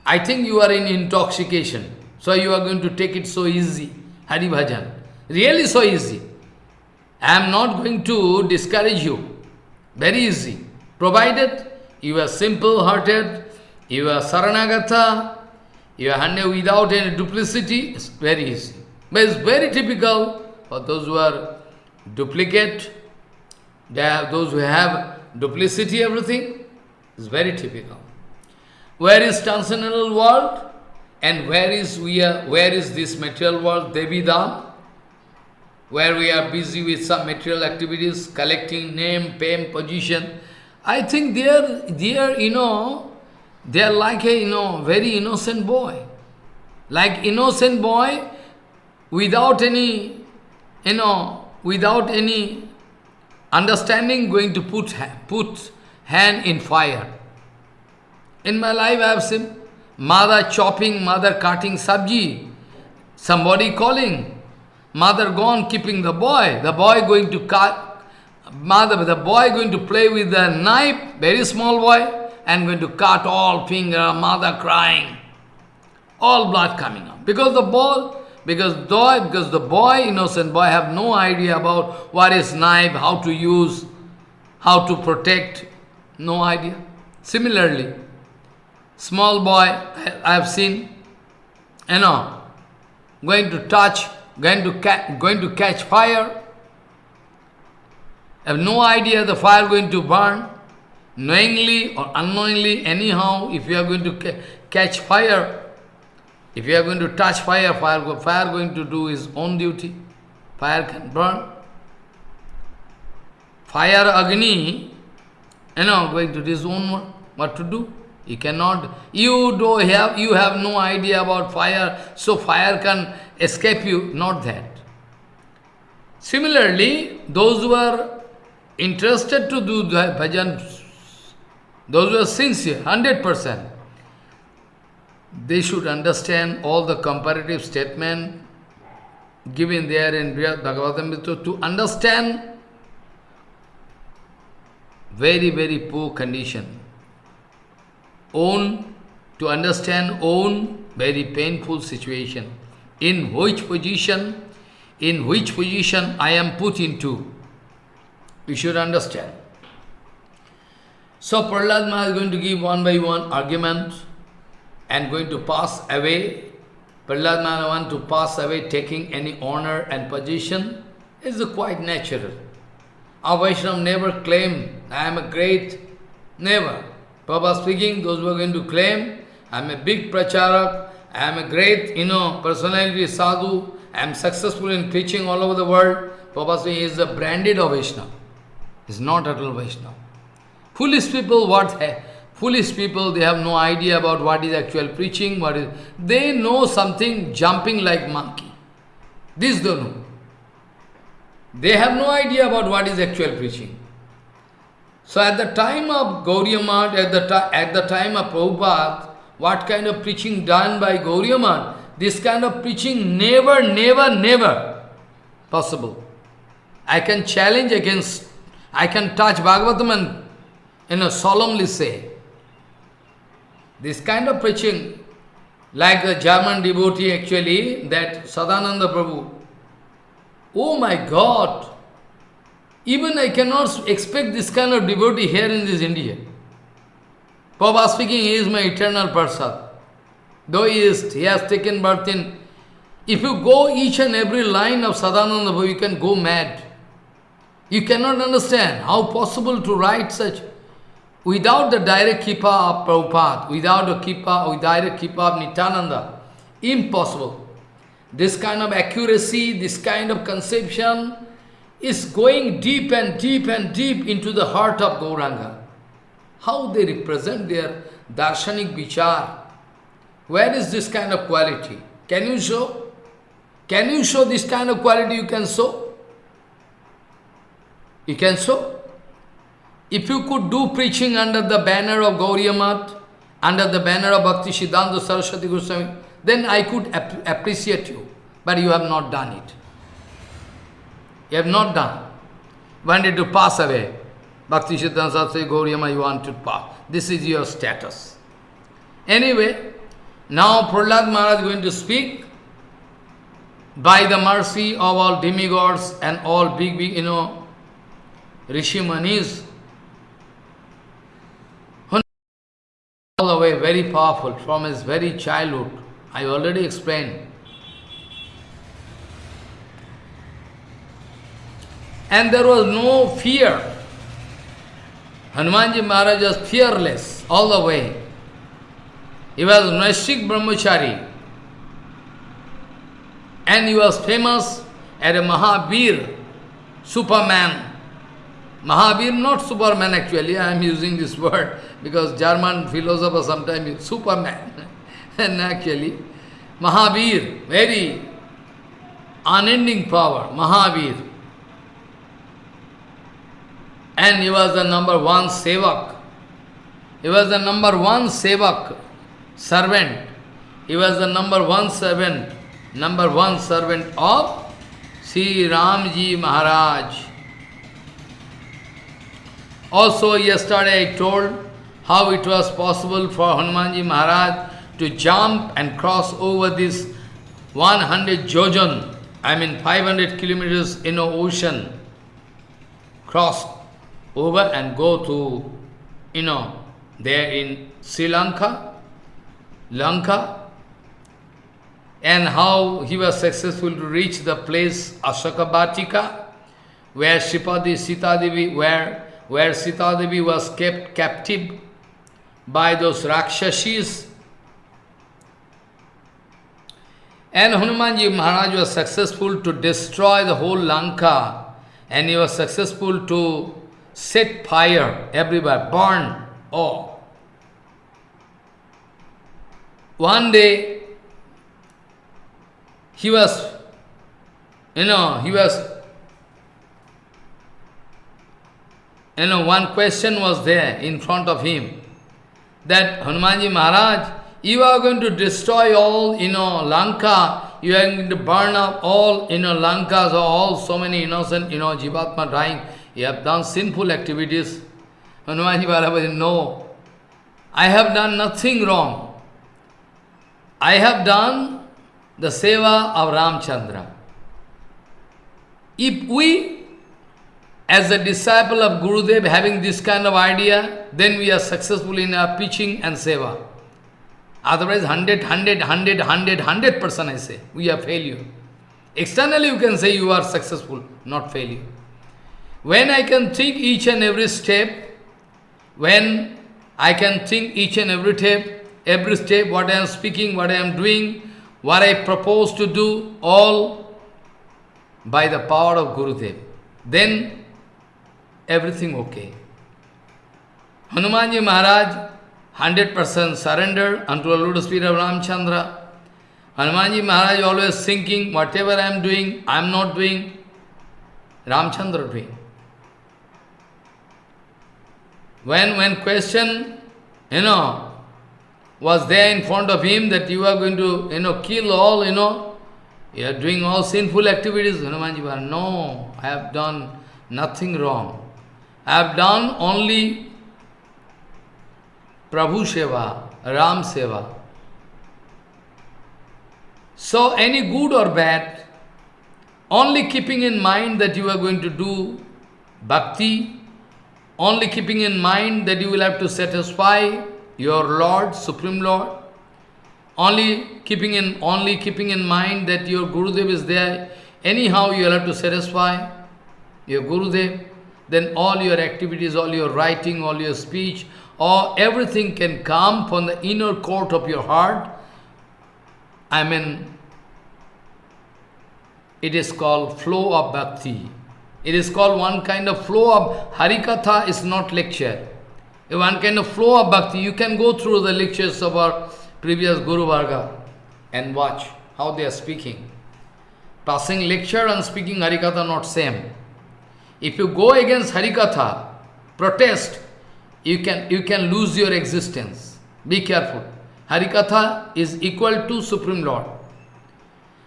I think you are in intoxication, so you are going to take it so easy, Hari Bhajan. Really so easy. I am not going to discourage you. Very easy. Provided you are simple-hearted, you are Saranagata, you handle without any duplicity, it's very easy. But it's very typical for those who are duplicate, they have those who have duplicity, everything, it's very typical. Where is transcendental world? And where is we are where is this material world, Devi Devidam? Where we are busy with some material activities, collecting name, fame, position. I think there, there, you know, they are like a, you know, very innocent boy. Like innocent boy without any, you know, without any understanding going to put, put hand in fire. In my life I have seen mother chopping, mother cutting sabji, somebody calling, mother gone keeping the boy, the boy going to cut, mother, the boy going to play with the knife, very small boy, and going to cut all finger, mother crying, all blood coming out. Because the boy, because boy, because the boy, innocent boy, have no idea about what is knife, how to use, how to protect, no idea. Similarly, small boy, I have seen, you know, going to touch, going to, going to catch fire, have no idea the fire going to burn, knowingly or unknowingly, anyhow, if you are going to ca catch fire, if you are going to touch fire, fire, fire going to do his own duty. Fire can burn. Fire Agni, you know, going to do his own what to do. You cannot, you do have, you have no idea about fire, so fire can escape you, not that. Similarly, those who are interested to do bhajan those who are sincere, 100%, they should understand all the comparative statement given there in Bhagavatam to understand very, very poor condition. Own, to understand own very painful situation. In which position, in which position I am put into. We should understand. So Prahlad Maharaj is going to give one by one argument and going to pass away. Prahlad Maharaj want to pass away taking any honor and position is quite natural. Our Vaishnava never claim, I am a great, never. Prabhupada speaking, those who are going to claim, I am a big pracharak, I am a great, you know, personality, sadhu, I am successful in preaching all over the world. Prabhupada saying is the branded of. He is not at all Vaishnava. Foolish people, what foolish people, they have no idea about what is actual preaching, what is they know something jumping like monkey. This they know. They have no idea about what is actual preaching. So at the time of Gauriya Math, at the, at the time of Prabhupada, what kind of preaching done by Gauriya Math, this kind of preaching never, never, never possible. I can challenge against, I can touch Bhagavatam and you know, solemnly say, this kind of preaching, like the German devotee actually, that Sadananda Prabhu, oh my God, even I cannot expect this kind of devotee here in this India. Prabhupada speaking, he is my eternal person. Though he, is, he has taken birth in... If you go each and every line of Sadananda you can go mad. You cannot understand how possible to write such... Without the direct kippa of Prabhupada, without the kippa, with direct kippa of Nityananda, impossible. This kind of accuracy, this kind of conception is going deep and deep and deep into the heart of Gauranga. How they represent their darshanik vichar. Where is this kind of quality? Can you show? Can you show this kind of quality you can show? You can show? If you could do preaching under the banner of Gauriya Math, under the banner of Bhakti Siddhanta Saraswati Goswami, then I could ap appreciate you. But you have not done it. You have not done. Wanted to pass away. Bhakti Siddhanta Saraswati Gauriya Math, you want to pass. This is your status. Anyway, now Prahlad Maharaj is going to speak by the mercy of all demigods and all big, big, you know, Rishi Manis. All the way very powerful from his very childhood. I already explained. And there was no fear. Hanumanji Maharaj was fearless all the way. He was Naishik Brahmachari. And he was famous as a Mahabir, Superman. Mahabir, not Superman actually, I am using this word because German philosophers sometimes use Superman. and actually, Mahabir, very unending power, Mahabir. And he was the number one sevak. He was the number one sevak servant. He was the number one servant, number one servant of Sri Ramji Maharaj. Also yesterday I told how it was possible for Hanumanji Maharaj to jump and cross over this 100 jojan, I mean 500 kilometers in the ocean, cross over and go to, you know, there in Sri Lanka, Lanka, and how he was successful to reach the place Ashokavatika, where Sripadi Sita Devi, where, where Sita Devi was kept captive by those Rakshashis. And Hanumanji Maharaj was successful to destroy the whole Lanka, and he was successful to set fire everywhere, burn all. One day, he was, you know, he was, you know, one question was there in front of him, that Hanumanji Maharaj, you are going to destroy all, you know, Lanka, you are going to burn up all, you know, Lankas, or all so many innocent, you know, Jivatma dying, you have done sinful activities. Hanumanji said, no, I have done nothing wrong. I have done the seva of Ramchandra. If we, as a disciple of Gurudev, having this kind of idea, then we are successful in our preaching and seva. Otherwise, 100, 100, 100, 100, 100 percent I say, we are failure. Externally you can say you are successful, not failure. When I can think each and every step, when I can think each and every step, every step, what I am speaking, what I am doing, what I propose to do, all by the power of Guru Gurudev. Then everything okay. Hanumanji Maharaj 100% surrender unto the lotus feet of Ramchandra. Hanumanji Maharaj always thinking, whatever I am doing, I am not doing, Ramchandra doing. When, when question, you know, was there in front of him that you are going to, you know, kill all, you know, you are doing all sinful activities, Hanumanji Maharaj, no, I have done nothing wrong. I have done only Prabhu Seva, Ram Seva. So any good or bad, only keeping in mind that you are going to do bhakti, only keeping in mind that you will have to satisfy your Lord, Supreme Lord, only keeping in only keeping in mind that your Gurudev is there, anyhow you will have to satisfy your Gurudev, then all your activities, all your writing, all your speech, or everything can come from the inner court of your heart. I mean, it is called flow of bhakti. It is called one kind of flow of Harikatha is not lecture. One kind of flow of bhakti. You can go through the lectures of our previous Guru Varga and watch how they are speaking. Passing lecture and speaking Harikatha not same. If you go against Harikatha, protest, you can, you can lose your existence. Be careful. Harikatha is equal to Supreme Lord.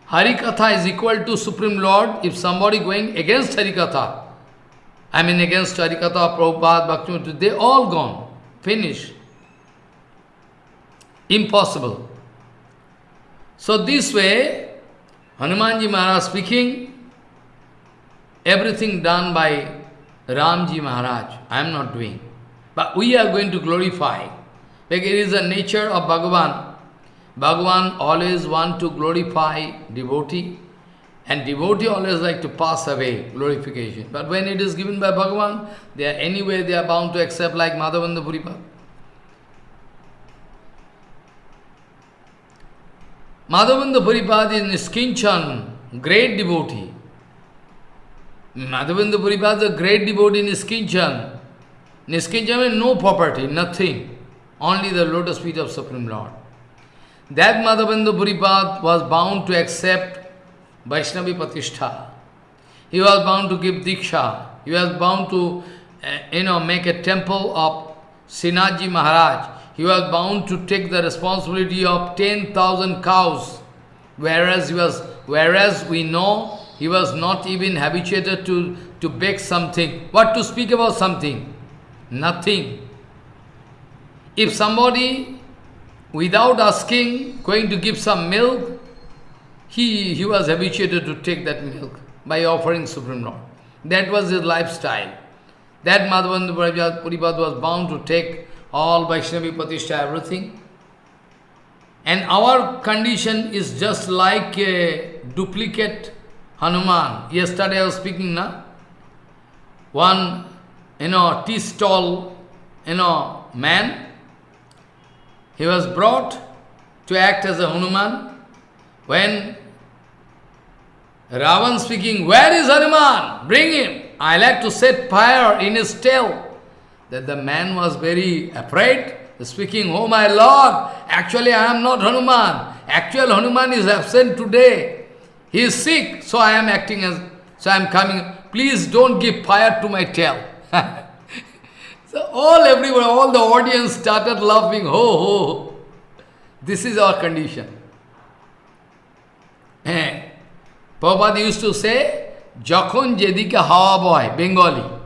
Harikatha is equal to Supreme Lord. If somebody going against Harikatha, I mean against Harikatha, Prabhupada, Bhaktivinoda, they all gone. Finish. Impossible. So this way, Hanumanji Maharaj speaking, everything done by Ramji Maharaj, I am not doing. But we are going to glorify. Like it is the nature of Bhagavan. Bhagavan always want to glorify devotee. And devotee always like to pass away, glorification. But when it is given by Bhagavan, they are anyway they are bound to accept like Madhavendra Puripad. Madhavendra Puripad is Niskinchan, great devotee. Madhavendra Puripad is a great devotee in Niskinchan. Niskinja means no property, nothing. Only the lotus feet of Supreme Lord. That Madhavendra Puripad was bound to accept Vaishnavi Patishtha. He was bound to give Diksha. He was bound to, uh, you know, make a temple of Srinathji Maharaj. He was bound to take the responsibility of 10,000 cows. Whereas he was, whereas we know he was not even habituated to, to bake something. What to speak about something? Nothing. If somebody, without asking, going to give some milk, he, he was habituated to take that milk by offering Supreme Lord. That was his lifestyle. That Madhavendra Puripad was bound to take all Vaishnavi Patishtha, everything. And our condition is just like a duplicate Hanuman. Yesterday I was speaking, na? One you know, tea stall, you know, man. He was brought to act as a Hanuman. When Ravan speaking, where is Hanuman? Bring him. I like to set fire in his tail. That the man was very afraid, speaking, oh my lord, actually I am not Hanuman. Actual Hanuman is absent today. He is sick, so I am acting as, so I am coming. Please don't give fire to my tail. so all everyone, all the audience started laughing, ho ho. This is our condition. Eh. Prabhupada used to say, Jakhon Jedika Hawa Boy, Bengali.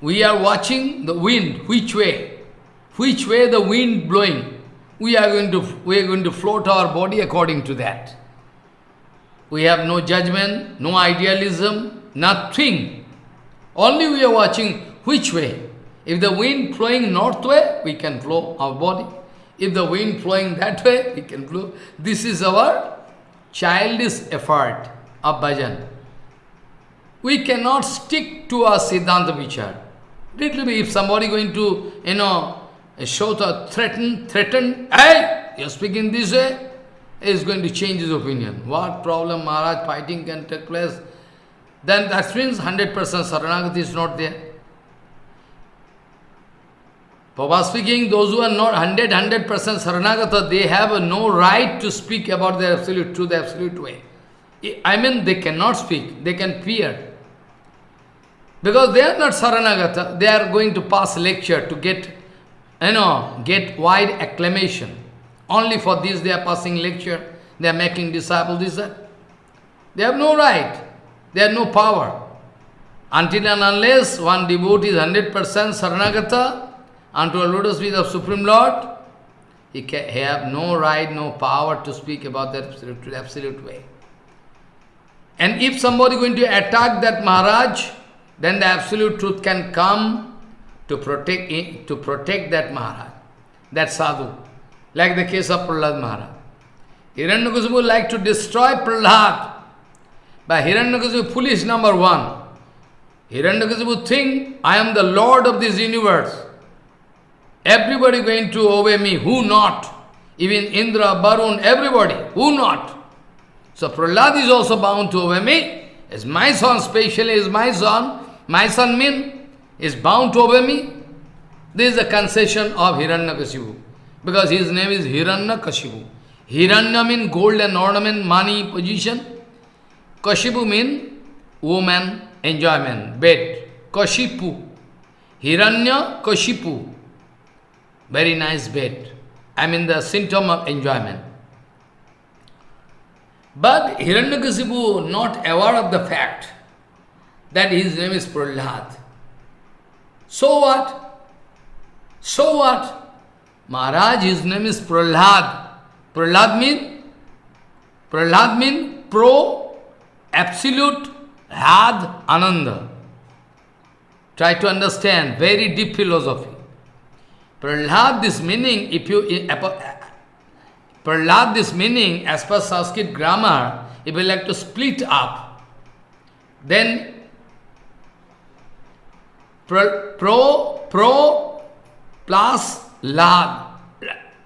We are watching the wind, which way, which way the wind blowing. We are going to we are going to float our body according to that. We have no judgment, no idealism, nothing. Only we are watching which way. If the wind flowing north way, we can flow our body. If the wind flowing that way, we can flow. This is our childish effort of bhajan. We cannot stick to our Siddhanta Vichar. Little bit, if somebody going to, you know, show the threaten, threaten, hey, you're speaking this way, is going to change his opinion. What problem Maharaj fighting can take place? Then that means 100% Saranagati is not there. Papa speaking, those who are not 100, 100% Saranagata, they have no right to speak about the absolute truth, the absolute way. I mean, they cannot speak, they can fear. Because they are not Saranagata, they are going to pass lecture to get, you know, get wide acclamation. Only for this they are passing lecture, they are making disciples, this, that. They have no right, they have no power. Until and unless one devotee is 100% Saranagata, unto a lotus feet of Supreme Lord, he, can, he have no right, no power to speak about that absolute, absolute way. And if somebody going to attack that Maharaj, then the absolute truth can come to protect eh, to protect that Maharaj, that sadhu. Like the case of Prahlad Maharaj. Hiranyakasipu like to destroy Prahlad. But Hiranyakasipu foolish number one. Hiranyakasipu think, I am the Lord of this universe. Everybody going to obey me, who not? Even Indra, Varun, everybody, who not? So Prahlad is also bound to obey me. Is my son, specially is my son. My son mean is bound to obey me. This is the concession of Hiranyakashipu. Because his name is Hiranyakashipu. Hiranya mean gold and ornament, money, position. Kashipu mean woman, enjoyment, bed. Kashipu. Hiranya Kashipu. Very nice bed. I mean the symptom of enjoyment. But Hiranyakasipu not aware of the fact that his name is Prahlad. So what? So what? Maharaj, his name is Prahlad. Prahlad mean? Prahlad mean pro, absolute, had, ananda. Try to understand, very deep philosophy. Prahlad, this meaning, if you... Prahlad, this meaning, as per Sanskrit grammar, if you like to split up, then pro, pro, pro plus lad,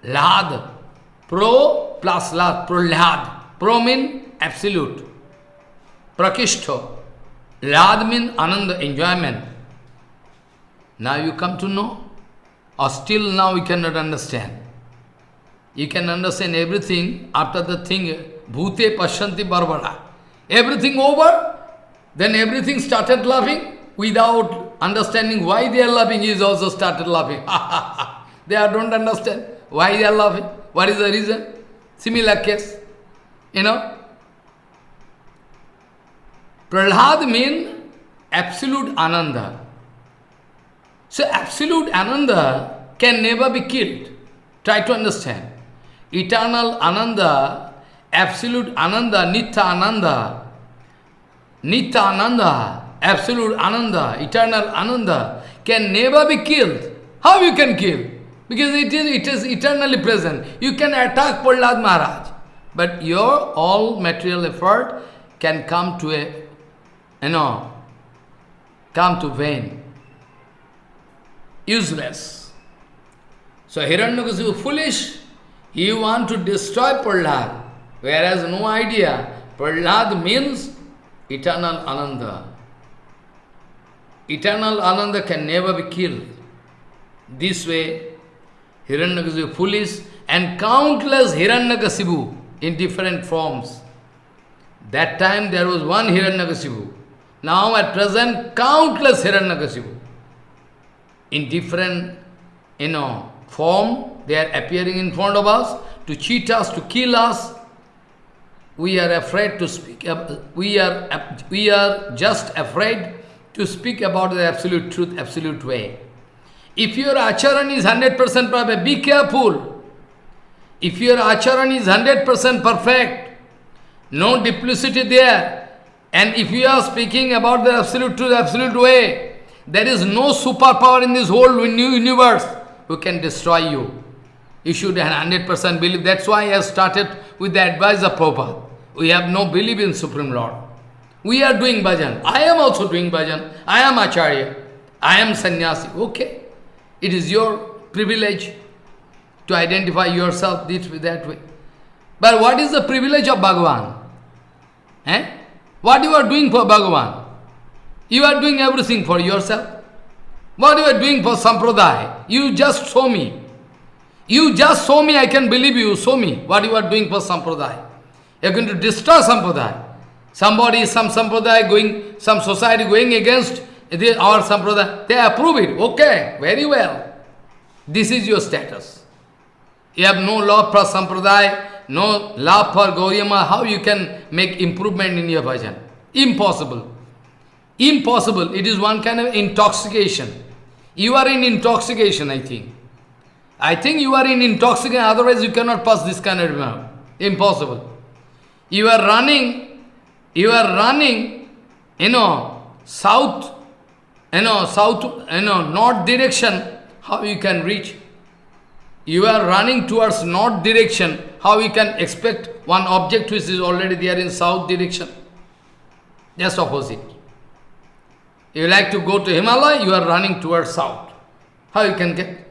lad, pro plus lad, prahlad. Pro mean absolute, prakishto. Lad mean ananda, enjoyment. Now you come to know. Or still now you cannot understand. You can understand everything after the thing, bhute pashanti barbara. Everything over, then everything started laughing without understanding why they are laughing, he is also started laughing. they are, don't understand why they are laughing. What is the reason? Similar case. You know? Prahlad means absolute ananda. So absolute Ananda can never be killed. Try to understand. Eternal Ananda, absolute Ananda, Nitya Ananda, Nitya Ananda, absolute Ananda, eternal Ananda can never be killed. How you can kill? Because it is, it is eternally present. You can attack Prahlad Maharaj. But your all material effort can come to a, you know, come to vain useless. So Hiranyakasipu foolish, he want to destroy Prahlad, whereas no idea, Prahlad means eternal Ananda. Eternal Ananda can never be killed. This way, Hiranyakasipu foolish and countless Hiranyakasipu in different forms. That time there was one Hiranyakasipu. Now at present, countless Hiranyakasipu in different, you know, form, they are appearing in front of us to cheat us, to kill us. We are afraid to speak, we are, we are just afraid to speak about the absolute truth, absolute way. If your acharan is 100% perfect, be careful. If your acharan is 100% perfect, no duplicity there, and if you are speaking about the absolute truth, absolute way, there is no superpower in this whole universe who can destroy you. You should have 100% believe. That's why I started with the advice of Prabhupada. We have no belief in Supreme Lord. We are doing bhajan. I am also doing bhajan. I am Acharya. I am sannyasi. Okay. It is your privilege to identify yourself this that way. But what is the privilege of Bhagavan? Eh? What you are doing for Bhagavan? You are doing everything for yourself. What you are doing for Sampradaya? You just show me. You just show me, I can believe you, show me what you are doing for Sampradaya. You are going to destroy Sampradaya. Somebody, some Sampradaya going, some society going against our Sampradaya, they approve it. Okay, very well. This is your status. You have no love for Sampradaya, no love for Gauriyama, how you can make improvement in your bhajan? Impossible. Impossible. It is one kind of intoxication. You are in intoxication, I think. I think you are in intoxication, otherwise you cannot pass this kind of exam. Impossible. You are running, you are running, you know, south, you know, south, you know, north direction, how you can reach? You are running towards north direction, how you can expect one object which is already there in south direction? Just opposite. You like to go to Himalaya, you are running towards south. How you can get?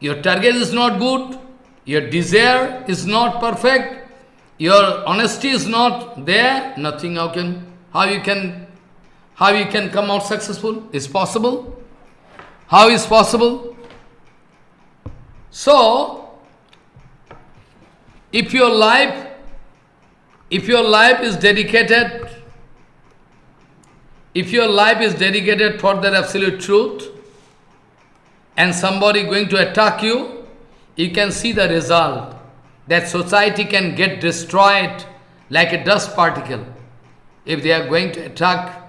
Your target is not good, your desire is not perfect, your honesty is not there, nothing how can how you can how you can come out successful? Is possible? How is possible? So if your life if your life is dedicated if your life is dedicated for that absolute truth, and somebody going to attack you, you can see the result. That society can get destroyed like a dust particle. If they are going to attack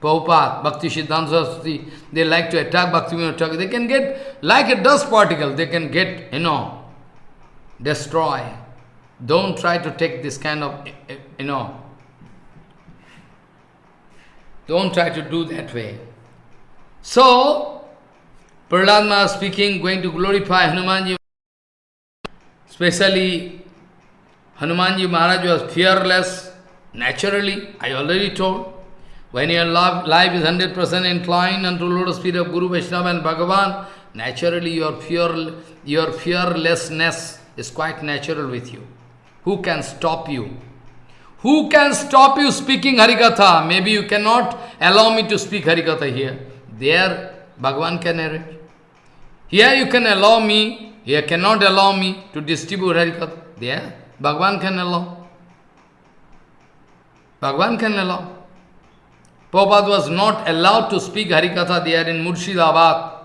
Prabhupada, Bhakti Siddhanta Saraswati, they like to attack Bhakti they can get like a dust particle, they can get, you know, destroy. Don't try to take this kind of, you know, don't try to do that way. So, Prahlad speaking, going to glorify Hanumanji. Especially, Hanumanji Maharaj was fearless, naturally, I already told. When your life is 100% inclined unto lotus feet of Guru Vaishnava and Bhagavan, naturally your fear, your fearlessness is quite natural with you. Who can stop you? Who can stop you speaking Harikatha? Maybe you cannot allow me to speak Harikatha here. There, Bhagavan can narrate. Here you can allow me, here cannot allow me to distribute Harikatha. There, Bhagavan can allow. Bhagavan can allow. Prabhupada was not allowed to speak Harikatha there in Murshidabad.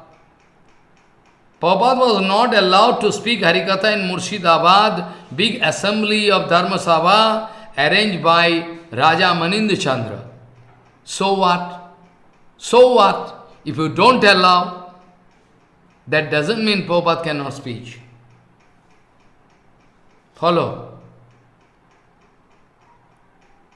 Prabhupada was not allowed to speak Harikatha in Murshidabad, big assembly of Dharma Sabha, arranged by Raja Manindra Chandra. So what? So what? If you don't allow, that doesn't mean Prabhupada cannot speak. Follow.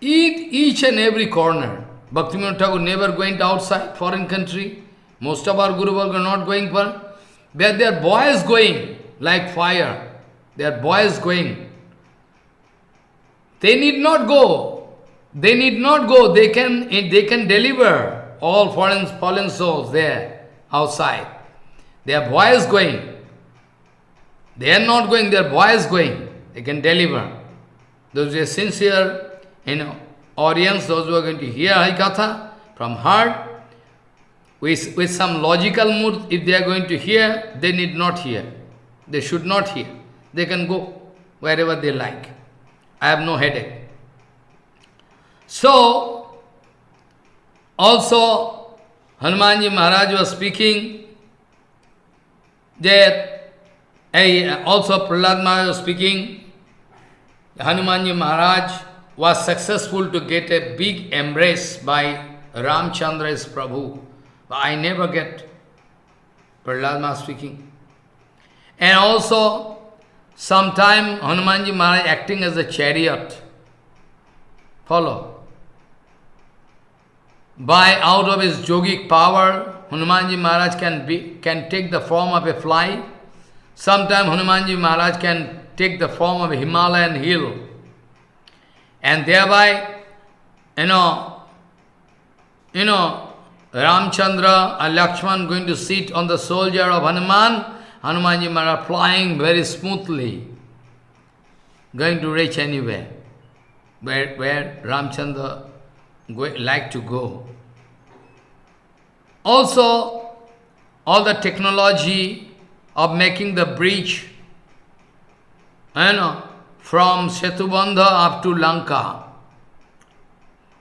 Eat each and every corner. Bhaktivinoda Thakur never went outside foreign country. Most of our Guru are not going for. Where their boys going like fire. Their boys going they need not go. They need not go. They can, they can deliver all fallen, fallen souls there, outside. Their boys going. They are not going, their boys going. They can deliver. Those who are sincere know, audience, those who are going to hear Harikatha from heart, with, with some logical mood, if they are going to hear, they need not hear. They should not hear. They can go wherever they like. I have no headache. So, also Hanumanji Maharaj was speaking that, I, also Prahlad Maharaj was speaking, Hanumanji Maharaj was successful to get a big embrace by Ramchandra's Prabhu. But I never get Prahlad Maharaj speaking. And also, Sometime Hanumanji Maharaj acting as a chariot. Follow. By out of his yogic power, Hanumanji Maharaj can be can take the form of a fly. Sometime Hanumanji Maharaj can take the form of a Himalayan hill. And thereby, you know, you know, Ramchandra and Lakshman going to sit on the soldier of Hanuman, Hanumanji Maharaj flying very smoothly, going to reach anywhere where, where Ramchandra like to go. Also, all the technology of making the bridge, you know, from Setubandha up to Lanka.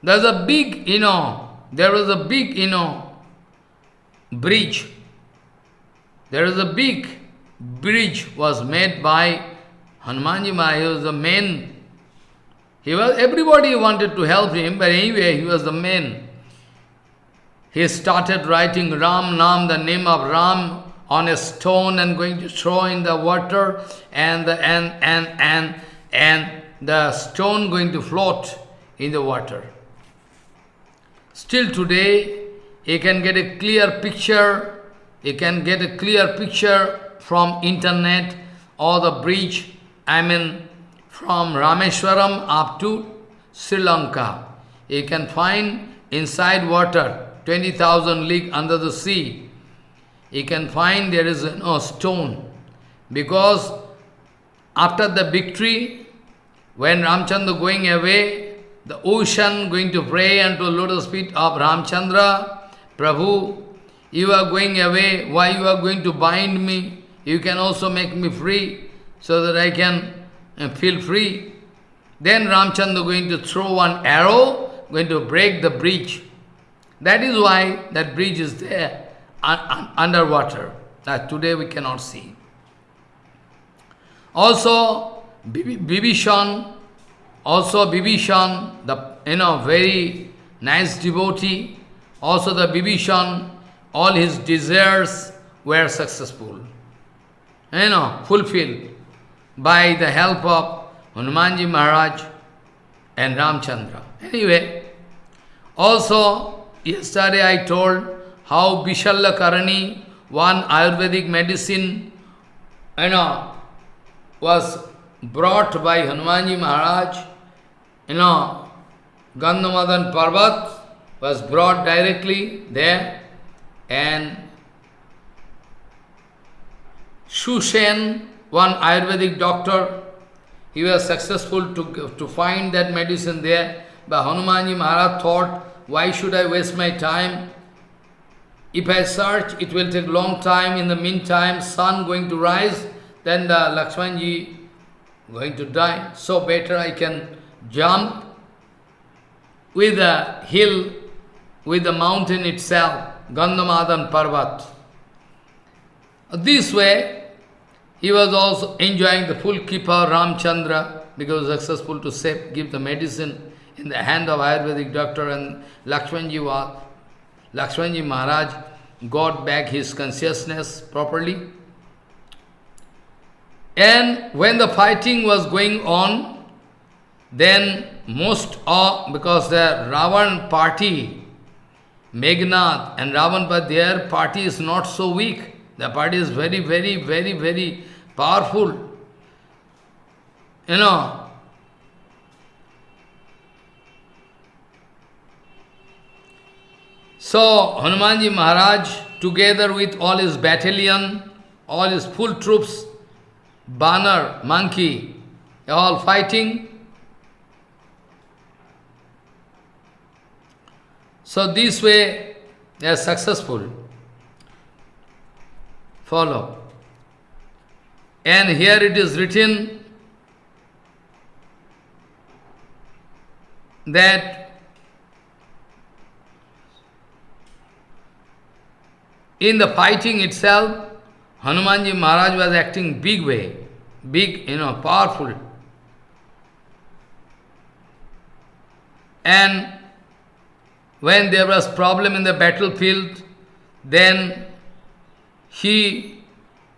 There's a big, you know, there was a big, you know, bridge. There is a big bridge was made by Hanumanji Maharaj. He was the main. He was, everybody wanted to help him, but anyway, he was the main. He started writing Ram Nam, the name of Ram, on a stone and going to throw in the water and the, and, and, and, and the stone going to float in the water. Still today, you can get a clear picture, you can get a clear picture from internet or the bridge, I mean from Rameshwaram up to Sri Lanka. You can find inside water, 20,000 league under the sea. You can find there is no stone. Because after the victory, when Ramchandra going away, the ocean going to pray and to unto lotus feet of Ramchandra, Prabhu, you are going away, why you are going to bind me? You can also make me free, so that I can uh, feel free. Then Ramchandra going to throw one arrow, going to break the bridge. That is why that bridge is there, un un underwater, that today we cannot see. Also, Bibhishan also Bibhishan, the you know very nice devotee, also the Bibhishan, all his desires were successful. You know, fulfilled by the help of Hanumanji Maharaj and Ramchandra. Anyway, also yesterday I told how Vishalya Karani, one Ayurvedic medicine, you know, was brought by Hanumanji Maharaj you know, Gandhamadan Parvat was brought directly there and Shushen, one Ayurvedic doctor, he was successful to, to find that medicine there. But Hanumanji Maharaj thought, why should I waste my time? If I search, it will take long time. In the meantime, sun going to rise, then the Lakshmanji going to die. So better I can jump with the hill, with the mountain itself, Gandhamadan Parvat. This way, he was also enjoying the full kripa Ramchandra because successful to save, give the medicine in the hand of Ayurvedic doctor and Lakshmanji, was, Lakshmanji Maharaj got back his consciousness properly. And when the fighting was going on, then most of, because the Ravan party, Meghnad and Ravan, but their party is not so weak. The party is very, very, very, very powerful. You know, So, Hanumanji Maharaj, together with all his battalion, all his full troops, banner, monkey, all fighting, So this way they are successful. Follow. And here it is written that in the fighting itself, Hanumanji Maharaj was acting big way, big, you know, powerful. And when there was problem in the battlefield, then he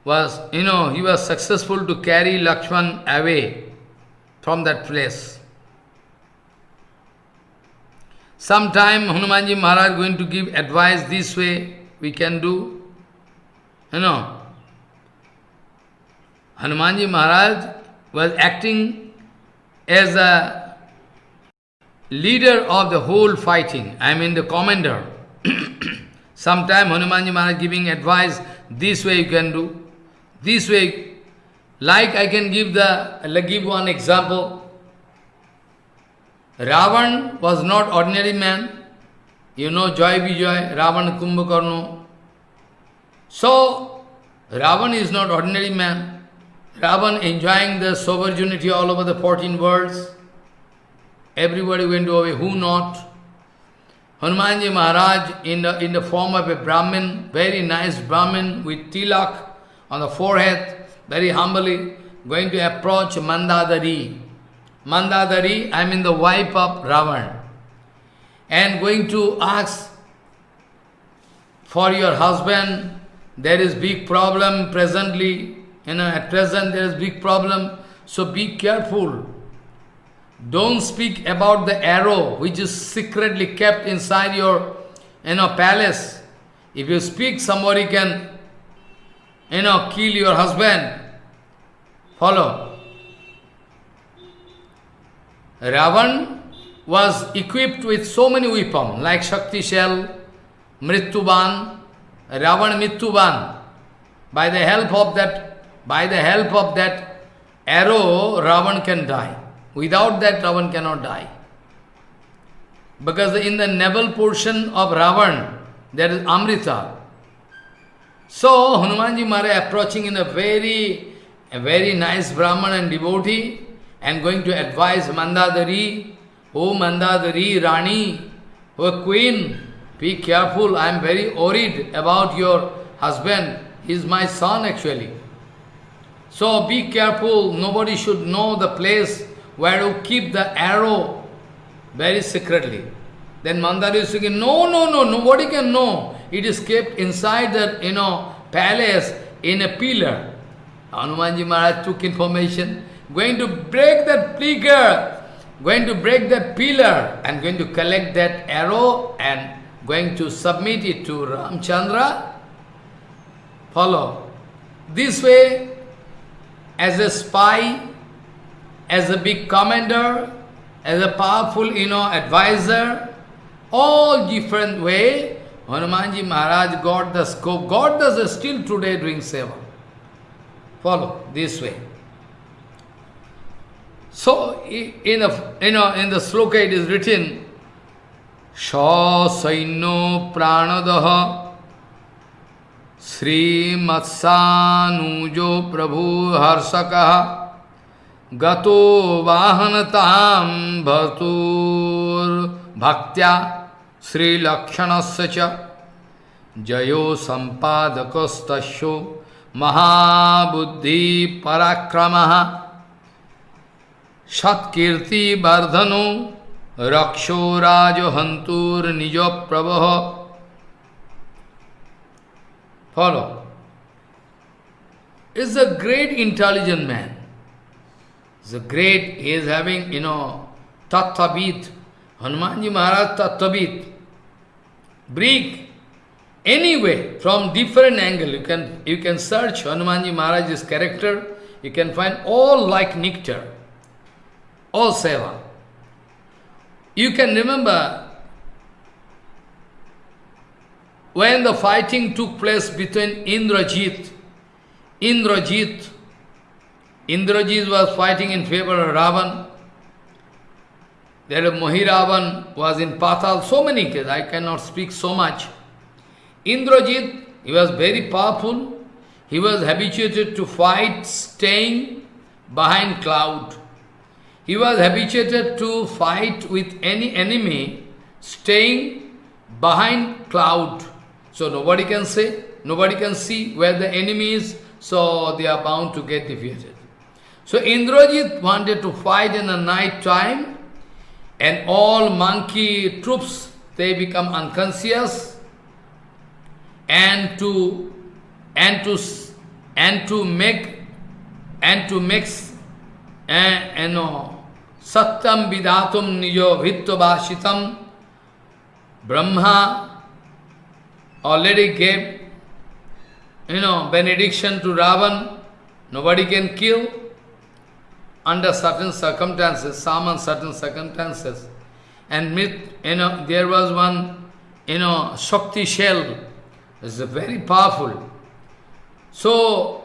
was, you know, he was successful to carry Lakshman away from that place. Sometime Hanumanji Maharaj going to give advice this way we can do. You know, Hanumanji Maharaj was acting as a leader of the whole fighting, I mean the commander. Sometime Hanumanji Maharaj giving advice, this way you can do, this way. Like I can give the, I'll give one example. Ravan was not ordinary man. You know Joy Vijay, Ravan Kumbhakarna. So, Ravan is not ordinary man. Ravan enjoying the sovereignty all over the 14 worlds. Everybody went away, who not? Hanumanji Maharaj in the, in the form of a Brahmin, very nice Brahmin with tilak on the forehead, very humbly, going to approach Mandodari. Mandodari, I mean the wife of Ravan. And going to ask for your husband, there is big problem presently, you know, at present there is big problem, so be careful. Don't speak about the arrow which is secretly kept inside your you know, palace. If you speak, somebody can you know, kill your husband. Follow. Ravan was equipped with so many weapons, like Shakti Shell, Mrittuban, Ravan Mrittuban. By the help of that, by the help of that arrow, Ravan can die. Without that, Ravan cannot die. Because in the navel portion of Ravan, there is Amrita. So, Hanumanji Maharaj approaching in a very, a very nice Brahman and devotee, and going to advise Mandodari, Oh Mandodari, Rani, oh Queen, be careful, I am very worried about your husband. He is my son actually. So be careful, nobody should know the place where you keep the arrow very secretly. Then Mandari is saying, no, no, no, nobody can know. It is kept inside that, you know, palace in a pillar. Hanumanji Maharaj took information, going to break that pillar, going to break that pillar and going to collect that arrow and going to submit it to Ramchandra. Follow. This way, as a spy, as a big commander, as a powerful, you know, advisor, all different way, Hanumanji Maharaj got the scope. God does still today doing seva. Follow this way. So, in the, you know, in the sloka it is written, Sha Saino Pranadaha Sri Matsanujo Prabhu Harsakaha गतो वाहनताम भर्तुर भक्त्या श्रीलक्षण से जयो संपादकस्तो महाबुद्धि पराक्रम सत्कीर्ति वर्धनो रक्षो राजहंतुर्निज प्रवह follow. Is a great intelligent man A great, he is having, you know, Tattvabit. Hanumanji Maharaj Tattvabit. Bring anyway from different angle. You can you can search Hanumanji Maharaj's character. You can find all like nectar, all seva. You can remember when the fighting took place between Indrajit, Indrajit, Indrajit was fighting in favor of Ravan, there Mohiravan was in Patal, so many cases, I cannot speak so much. Indrajit, he was very powerful. He was habituated to fight staying behind cloud. He was habituated to fight with any enemy staying behind cloud. So nobody can say, nobody can see where the enemy is, so they are bound to get defeated. So Indrajit wanted to fight in the night time and all monkey troops, they become unconscious, and to and to and to make and to mix and uh, you know satyam vidatum nijo vittavashitam Brahma already gave you know benediction to Ravan. Nobody can kill under certain circumstances, some uncertain circumstances. And myth, you know, there was one, you know, Shakti shell, It's very powerful. So,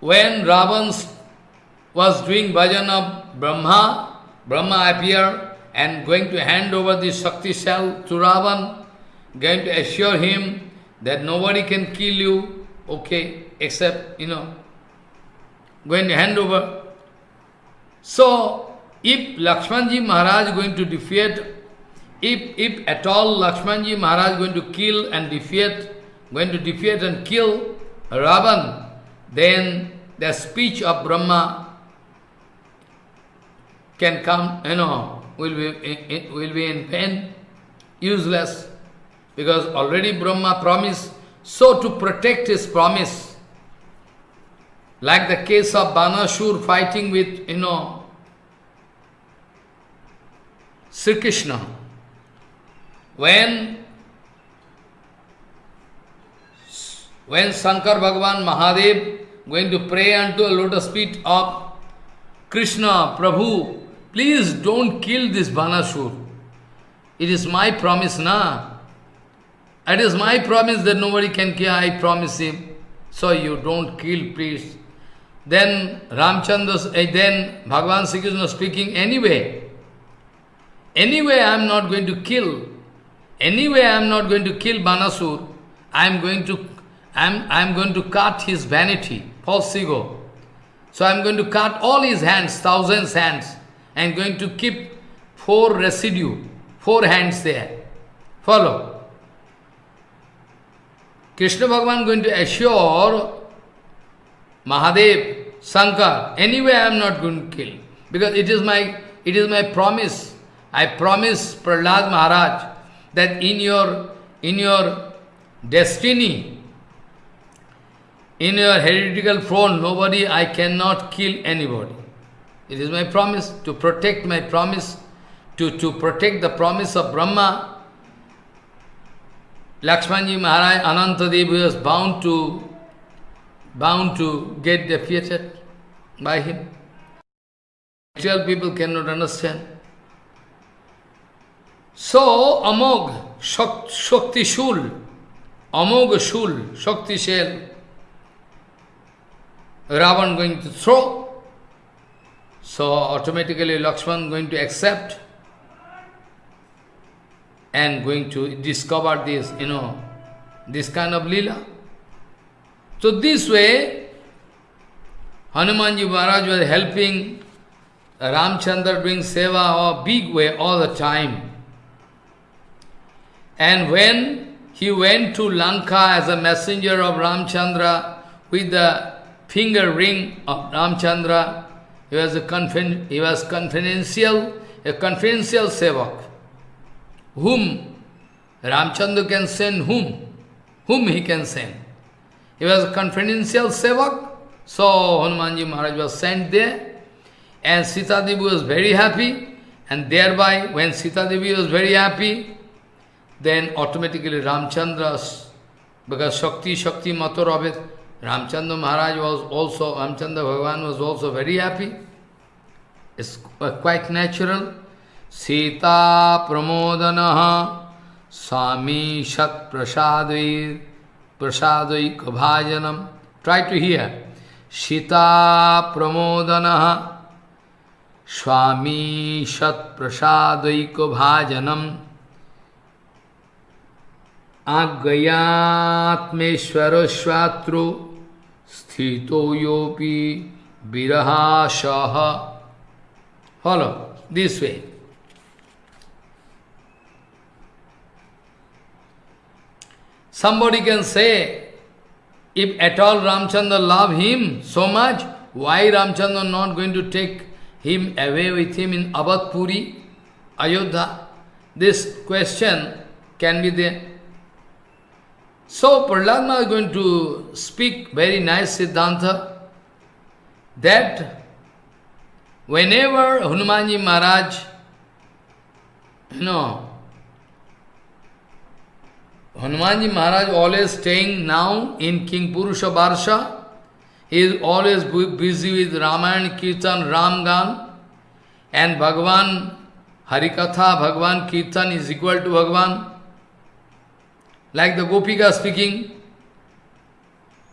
when Ravan was doing bhajan of Brahma, Brahma appeared and going to hand over the Shakti shell to Ravan, going to assure him that nobody can kill you, okay, except, you know, going to hand over. So, if Lakshmanji Maharaj is going to defeat, if, if at all Lakshmanji Maharaj is going to kill and defeat, going to defeat and kill Ravan, then the speech of Brahma can come, you know, will be, will be in pain, useless, because already Brahma promised, so to protect his promise, like the case of Banasur fighting with, you know, Sri Krishna. When when Shankar Bhagavan Mahadev going to pray unto a lotus feet of Krishna, Prabhu, please don't kill this Banasur. It is my promise, na? It is my promise that nobody can kill, I promise him. So you don't kill, please. Then Ramchandra, eh, then Bhagavan Sri Krishna speaking, anyway, anyway I am not going to kill, anyway I am not going to kill Banasur, I am going to, I am, I am going to cut his vanity, false ego. So I am going to cut all his hands, thousands hands. I am going to keep four residue, four hands there. Follow. Krishna Bhagavan going to assure Mahadev, Shankar, anyway I am not going to kill. Because it is my it is my promise. I promise Prahlad Maharaj that in your in your destiny, in your heretical throne, nobody, I cannot kill anybody. It is my promise to protect my promise, to, to protect the promise of Brahma, Lakshmanji Maharaj Anantadev was bound to bound to get defeated by him. Actual people cannot understand. So Amog Shakti Shul, Amog Shul, Shakti Shell, Ravan going to throw. So automatically Lakshman going to accept and going to discover this, you know, this kind of lila. So this way, Hanumanji Maharaj was helping Ramchandra doing seva a big way all the time. And when he went to Lanka as a messenger of Ramchandra with the finger ring of Ramchandra, he was a he was confidential, a confidential sevak. Whom Ramchandra can send whom? Whom he can send? He was a confidential sevak, so Hanumanji Maharaj was sent there, and Sita Devi was very happy, and thereby when Sita Devi was very happy, then automatically Ramchandra, because Shakti, Shakti it, Ramchandra Maharaj was also, Ramchandra Bhagavan was also very happy. It's quite natural. Sita Pramodana Swami Shat Prasadai Prasadai Bhajanam. Try to hear. Sita Pramodana Swami Shat Prasadai Bhajanam Shvatru Sthito Yopi Viraha Shaha. Follow this way. Somebody can say, if at all Ramchandra love him so much, why Ramchandra not going to take him away with him in Abadpuri, Ayodhya? This question can be there. So Prahlad is going to speak very nice Siddhanta that whenever Hanumanji Maharaj, you know, Hanumanji Maharaj always staying now in Kimpurusha Barsha. He is always busy with Ramayana, Kirtan, Ramgan, and Bhagavan, Harikatha, Bhagavan, Kirtan is equal to Bhagavan. Like the Gopika speaking,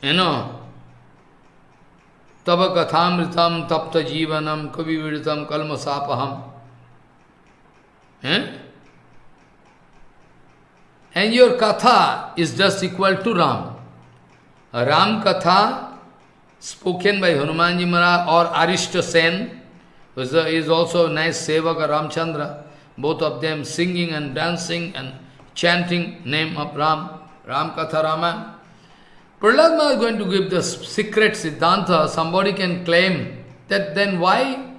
you know, Tava kathamritam tapta jivanam kavi viditam kalmasapaham. Eh? And your katha is just equal to Ram. Ram katha spoken by Hanumanji Maharaj or Arishta Sen, who is also a nice sevaka Ramchandra, both of them singing and dancing and chanting name of Ram, Ram Katha Rama. Prahlad is going to give the secret Siddhanta. Somebody can claim that then why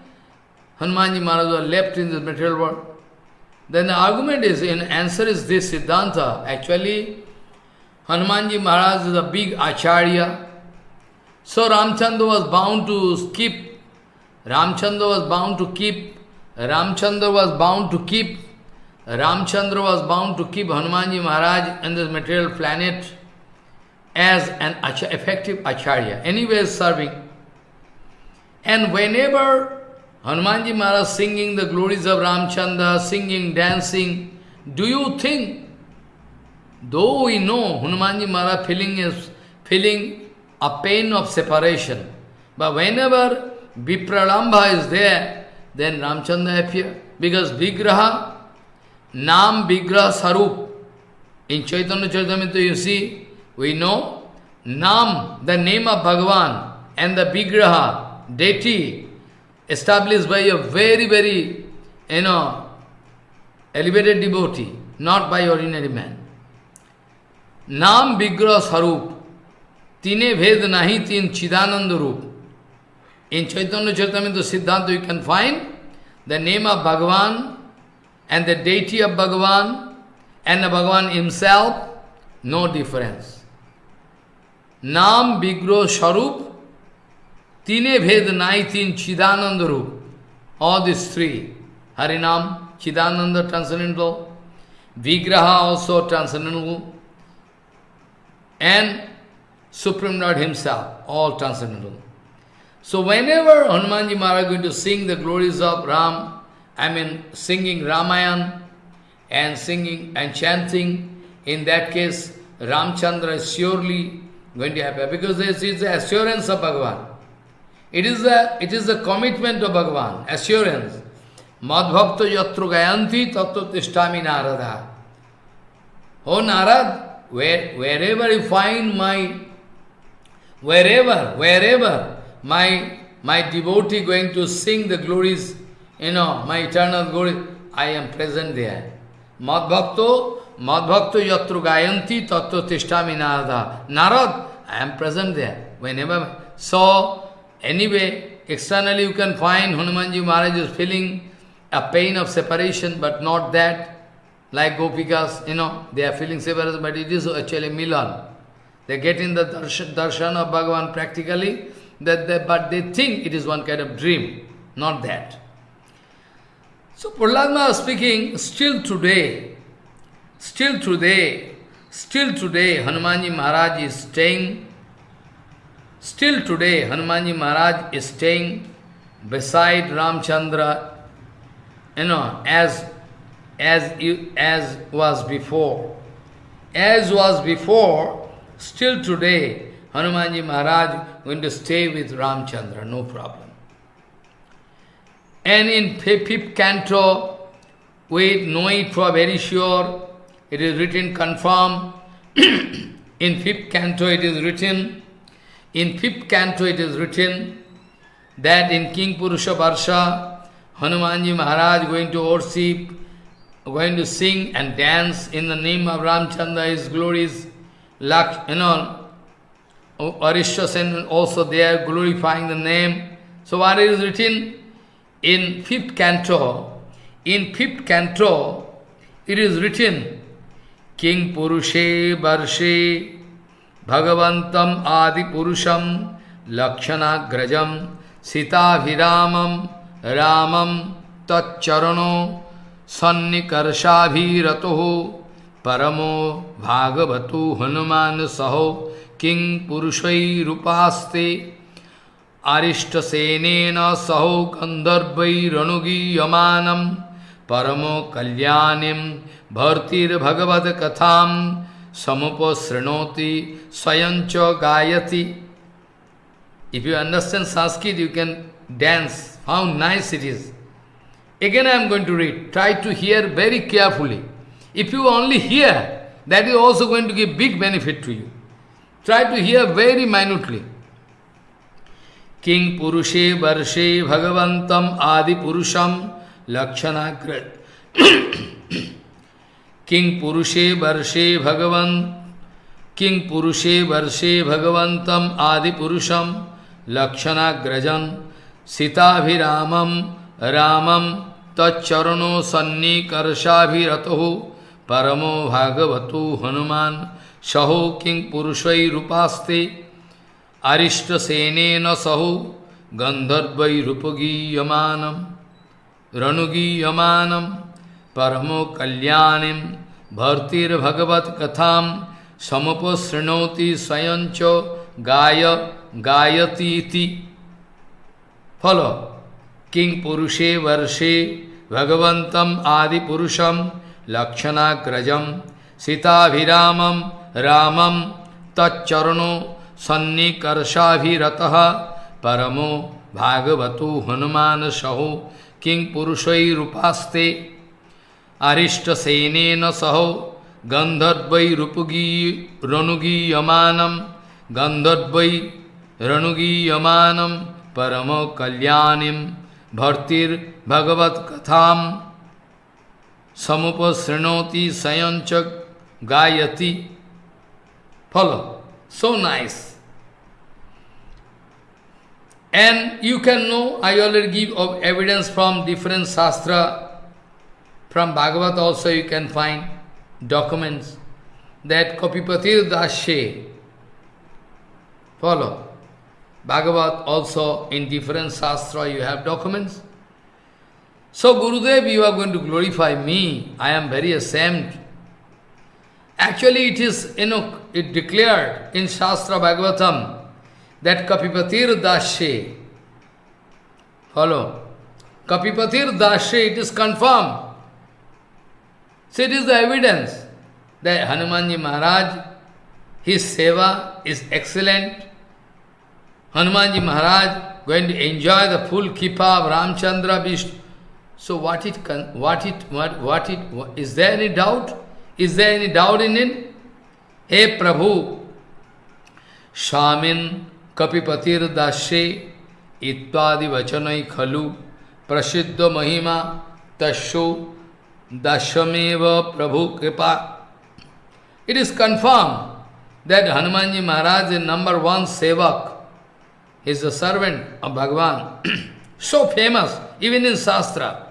Hanumanji Maharaj was left in the material world? Then the argument is, in answer is this Siddhanta. Actually, Hanumanji Maharaj is a big Acharya. So Ramchandra was bound to keep, Ramchandra was bound to keep, Ramchandra was bound to keep, Ramchandra was bound to keep Hanumanji Maharaj in this material planet as an effective Acharya, anyway serving. And whenever Hanumanji Maharaj singing the glories of Ramchandra, singing, dancing. Do you think, though we know Hanumanji Maharaj feeling is feeling a pain of separation, but whenever Vipralambha is there, then Ramchandra appear. Because Vigraha, Nam Vigraha Sarup. In Chaitanya Charitamrita you see, we know Nam, the name of Bhagavan, and the Vigraha, deity, established by a very, very, you know, elevated devotee, not by ordinary man. Nam Vigra Sarup, Tine Ved Nahi Tin Chidananda Rup. In Chaitanya Charitamrita Siddhanta you can find the name of Bhagavan and the deity of Bhagavan and the Bhagavan himself, no difference. Nam Vigro Sarup Tine Bhed Nai Tin Chidananda Rup. All these three. Harinam, Chidananda transcendental, Vigraha also transcendental, and Supreme Lord Himself, all transcendental. So whenever Hanumanji Maharaj is going to sing the glories of Ram, I mean singing Ramayan and singing and chanting, in that case Ramchandra is surely going to happen because this is the assurance of Bhagavan. It is the it is the commitment of Bhagavan, assurance. Madhvakta yatru gayanti tattva tishtami narada. Oh Narad, where, wherever you find my, wherever, wherever my, my devotee going to sing the glories, you know, my eternal Guru, I am present there. Madhvakto, Madhvakto yatru gayanti tattva tishtami narada. Narad, I am present there. Whenever, so, Anyway, externally you can find Hanumanji Maharaj is feeling a pain of separation, but not that. Like Gopikas, you know, they are feeling separation, but it is actually Milan. They get in the darshan, darshan of Bhagavan practically, that they, but they think it is one kind of dream, not that. So Prahlad speaking, still today, still today, still today, Hanumanji Maharaj is staying Still today, Hanumanji Maharaj is staying beside Ramchandra, you know, as, as, as was before. As was before, still today, Hanumanji Maharaj going to stay with Ramchandra, no problem. And in fifth canto, we know it for very sure, it is written confirm. in fifth canto it is written, in fifth canto it is written that in Kimpurusha Varsha, Hanumanji Maharaj going to worship, going to sing and dance in the name of Ramchandra, his glories, Lak, you know, Arishya Sen also there glorifying the name. So what is written in fifth canto, in fifth canto, it is written, King Purushe Barshe Bhagavantam Adi Purusham Lakshana Grajam Sita Viramam Ramam Tatcharano Sannikarşabhiratoho Paramo Bhagavato Hanuman Saho King Purushai Rupaste आरिष्ट सहो सहौ गंधर्वैरणुगीयमान परमो कल्याणी भर्तिर्भगवद कथा समुपश्रृणोति स्वयं च गायति। If you understand Sanskrit you can dance how nice it is again I am going to read try to hear very carefully if you only hear that is also going to give big benefit to you try to hear very minutely King Purushe Varshe Bhagavantam Adi Purusham Lakshanagra King Purushe Varshe Bhagavan King Purushe Varshe Bhagavantam Adi Purusham Lakshanagrajan Sita Ramam Tacharano Sanni Karshabhirataho Paramo Bhagavatu Hanuman Saho King Purushai Rupaste Arishta Sene Na Saho Gandharvai Rupagi Yamanam Ranugi Yamanam Paramo Kalyanim Bhartir Bhagavat Katham Samapasrinoti Sayancho Gaya Gayati Iti Follow. King Purushe Varshe Bhagavantam Adi Purusham Lakshanagrajam Sitaviramam Ramam Tacharano Sannikarshabhirataha Paramo Bhagavatu Hanuman Saho King Purushai So nice. And you can know, I already give of evidence from different Shastra. From Bhagavat also you can find documents that Kapipatir Dashe. Follow. Bhagavat also in different Shastra you have documents. So Gurudev, you are going to glorify me. I am very ashamed. Actually, it is, you know, it declared in Shastra Bhagavatam that Kapipatir Dashe, follow, Kapipatir Dashe, it is confirmed. So it is the evidence that Hanumanji Maharaj, his seva is excellent. Hanumanji Maharaj going to enjoy the full kripa of Ramchandra Vishnu. So what it what it what what it what, is there any doubt? Is there any doubt in it? Hey Prabhu, Shamin Kapipatir Dashe Itvadi Vachanai Khalu Prasiddha Mahima Tasho Dashameva Prabhu Kripa. It is confirmed that Hanumanji Maharaj is number one sevak. He is the servant of Bhagavan. so famous, even in Shastra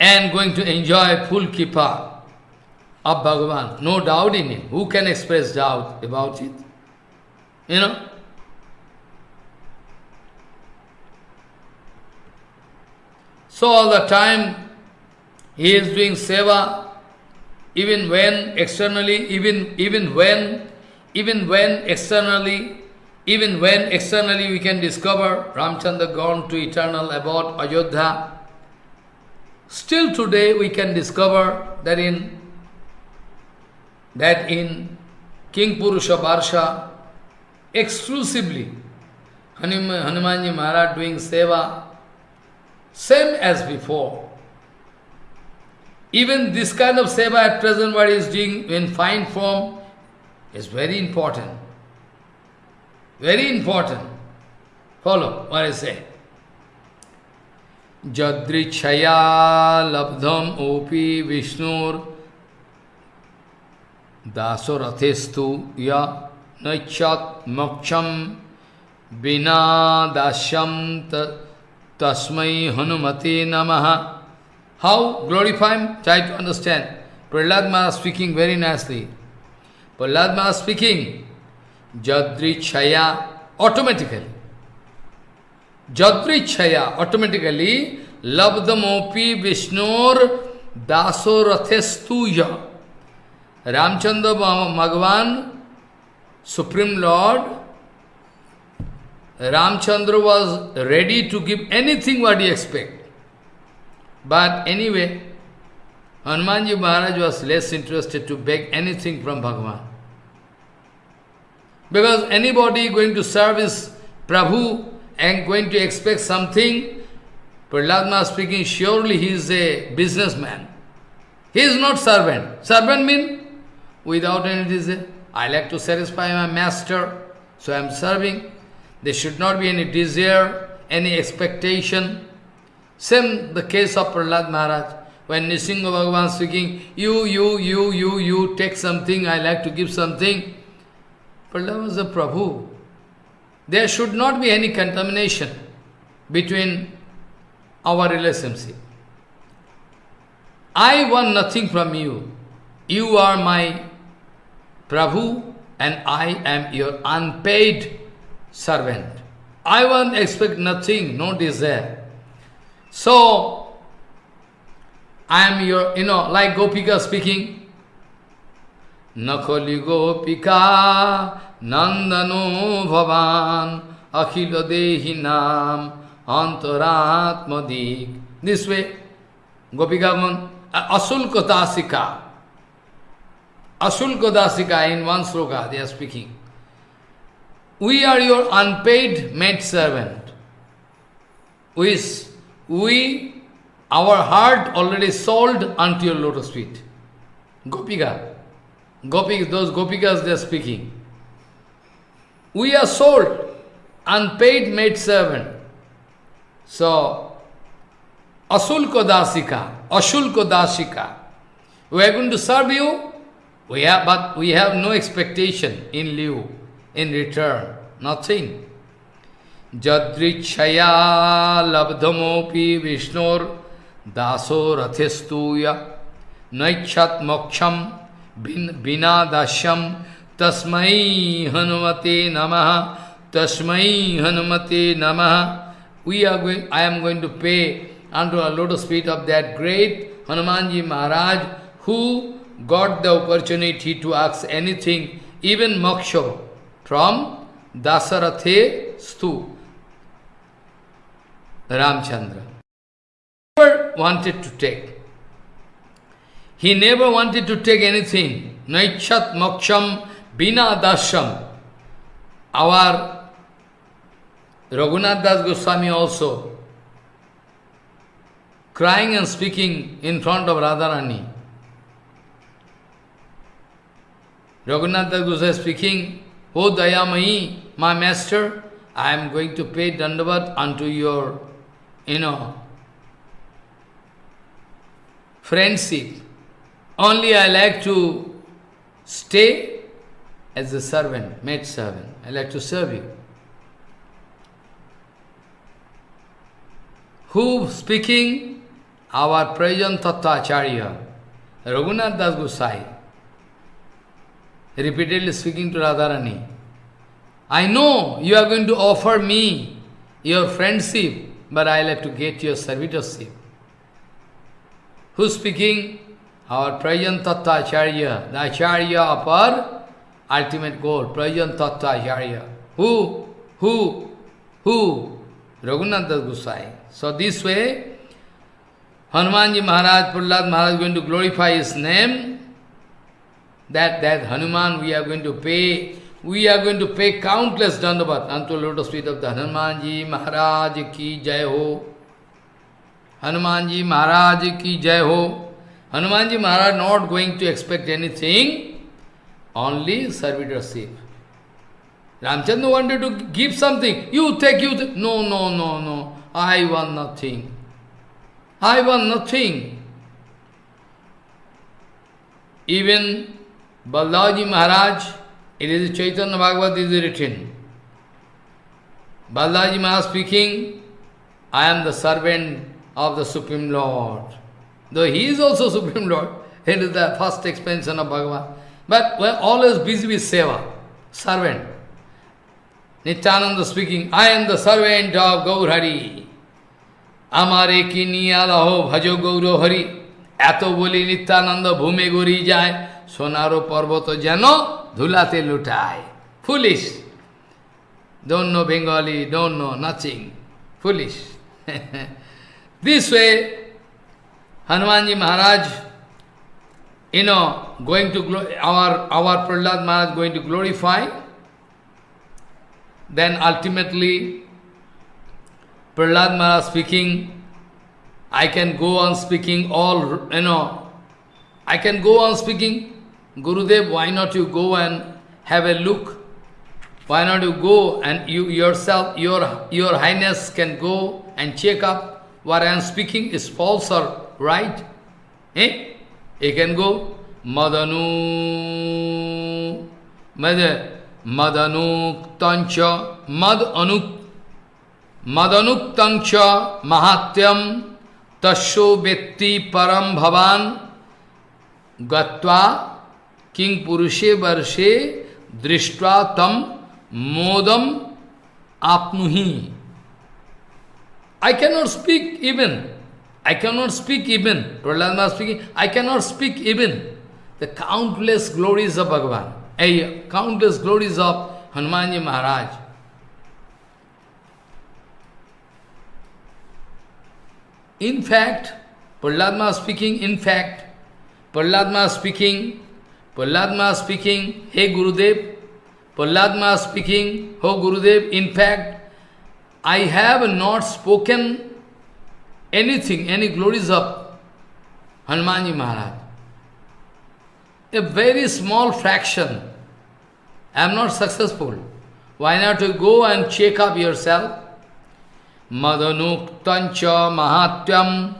and going to enjoy full kripa of Bhagavan. No doubt in it. Who can express doubt about it? You know? So all the time he is doing seva, even when externally, even even when, even when externally, even when externally we can discover Ramchandra gone to eternal about Ayodhya, Still today we can discover that in that in Kimpurusha Barsha, exclusively Hanumanji Maharaj doing seva, same as before. Even this kind of seva at present what he is doing in fine form is very important. Very important. Follow what I say. जदृक्षया लब्धम ओपी विष्णुर दासोरथेस्तु य नक्षत मोक्षम बिना दास्यम तस्मै हनुमते नमः how ग्लोरीफाइम try to understand Prahlad Maharaj speaking very nicely Prahlad Maharaj speaking जदृक्षया automatically जदृच्छया automatically लब्धमोपी विष्णुर दासो रथेस्तु Ramachandra Bhagwan supreme lord Ramachandra was ready to give anything what you expect but anyway Hanuman ji Maharaj was less interested to beg anything from Bhagwan. Because anybody going to serve is Prabhu and going to expect something, Prahlad Maharaj speaking, surely he is a businessman. He is not servant. Servant means without any desire. I like to satisfy my master, so I am serving. There should not be any desire, any expectation. Same the case of Prahlad Maharaj. When Nisingha Bhagavan speaking, you, you, you, you, you, take something, I like to give something. Prahlad was a Prabhu. There should not be any contamination between our relationship. I want nothing from you. You are my Prabhu and I am your unpaid servant. I want expect nothing, no desire. So, I am your, you know, like Gopika speaking, Nakhali Gopika Nandano Bhavan Akhila Dehi Nam Antaratmadik. This way, Gopika Asulka Dasika. Asulka Dasika in one sloka they are speaking. We are your unpaid maid servant. We, we, our heart already sold unto your lotus feet. Gopika. Gopika, those Gopikas they are speaking. We are sold, unpaid maid servant. So, Asulko Dasika, Ashulko Dasika. We are going to serve you, we have, but we have no expectation in lieu, in return, nothing. Jadrichaya labdhamopi vishnor daso rathistuya naichat moksham binadasyam तस्म हनुमते नम, तस्म हनुमते नम। We are going I am going to pay under a lotus of that great Hanuman ji Maharaj who got the opportunity to आक्स anything even moksha from दासरथे स्तु Ramachandra wanted to take he never wanted to take anything न इच्छत मोक्षम bina dasham. Our Raghunath Das Goswami also crying and speaking in front of Radharani. Raghunath Das Goswami speaking, O Dayamayi, my master, I am going to pay dandavat unto your, you know, friendship. Only I like to stay as a servant, maid servant. I like to serve you. Who speaking? Our Prajan Acharya, Raghunath Das Gosai, repeatedly speaking to Radharani. I know you are going to offer me your friendship, but I like to get your servitorship. Who speaking? Our Prajan Acharya, the Acharya our ultimate goal, Prajan Acharya. Who? Who? Who? Raghunath Das Gosai. So this way, Hanumanji Maharaj, Prahlad Maharaj is going to glorify his name. That, that Hanuman we are going to pay, we are going to pay countless dandavat unto lotus feet of the Hanumanji Maharaj ki jai ho. Hanumanji Maharaj ki jai ho. Hanumanji Maharaj not going to expect anything, only servitorship. Ramchandra wanted to give something. You take, you take. No, no, no, no. I want nothing. I want nothing. Even Balaji Maharaj, it is Chaitanya Bhagavat is written. Balaji Maharaj speaking, I am the servant of the Supreme Lord. Though he is also Supreme Lord, he is the first expansion of Bhagavan. But we are always busy with seva, servant. Nityananda speaking, I am the servant of Gaurhari. আমারে কি নিয়া লহ ভজ গৌর হরি এত বলি নিত্যানন্দ ভূমে গড়ি যায় সোনারও পর্বত যেন ধুলাতে লুটায় foolish don't know Bengali, don't know nothing. Foolish. this way, Hanumanji Maharaj you know, going to our our Prahlad Maharaj going to glorify, then ultimately Prahlad Maharaj speaking, I can go on speaking all, you know, I can go on speaking, Gurudev, why not you go and have a look? Why not you go and you yourself, your, your highness can go and check up what I am speaking is false or right? Eh? You can go, Madanu, Mad, Madanuktancha, Mad Anuk, Madanuktancha Mahatyam Tasho Vetti Param Bhavan Gatva King Purushe Varshe Drishtva Tam Modam apnuhi. I cannot speak even. I cannot speak even. Prahlad speaking, I cannot speak even. The countless glories of Bhagavan. A countless glories of Hanumanji Maharaj. In fact, Prahlad speaking, in fact, Prahlad speaking, Prahlad speaking, Hey Gurudev, Prahlad speaking, Oh Gurudev, in fact, I have not spoken anything, any glories of Hanumanji Maharaj. A very small fraction. I am not successful. Why not you go and check up yourself? Madanuktancha mahatyam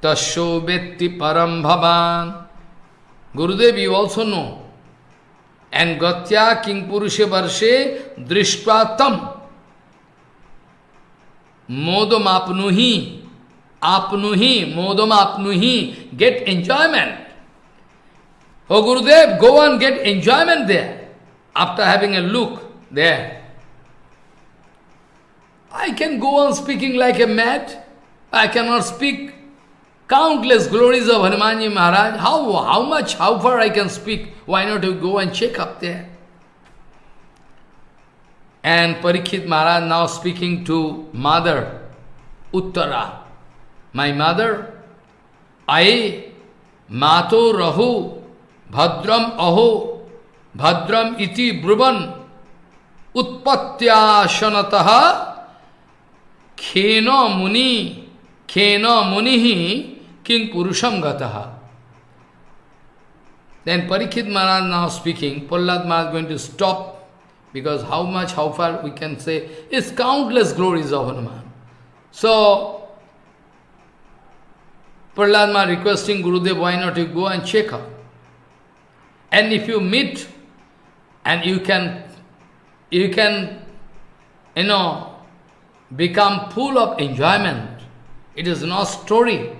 tasho vetti param bhavan. Gurudev, you also know and Gatya Kimpurusha Varshe Drishtvatam Modam apnuhi modam apnuhi get enjoyment. Oh Gurudev, go and get enjoyment there after having a look there. I can go on speaking like a mad. I cannot speak countless glories of Hanumanji Maharaj. How, how much, how far I can speak? Why not you go and check up there? And Parikshit Maharaj now speaking to mother, Uttara. My mother, I, Mato Rahu, Bhadram Aho, Bhadram iti Bruvan, Utpatyashanataha, Khena Muni, Khena Munihi, King Purusham Gataha. Then Parikshit Maharaj now speaking, Prahlad Maharaj going to stop, because how much, how far we can say, is countless glories of Hanuman. So, Prahlad Maharaj requesting Gurudev, why not you go and check up? And if you meet, and you can, you can, you know, become full of enjoyment. It is not story.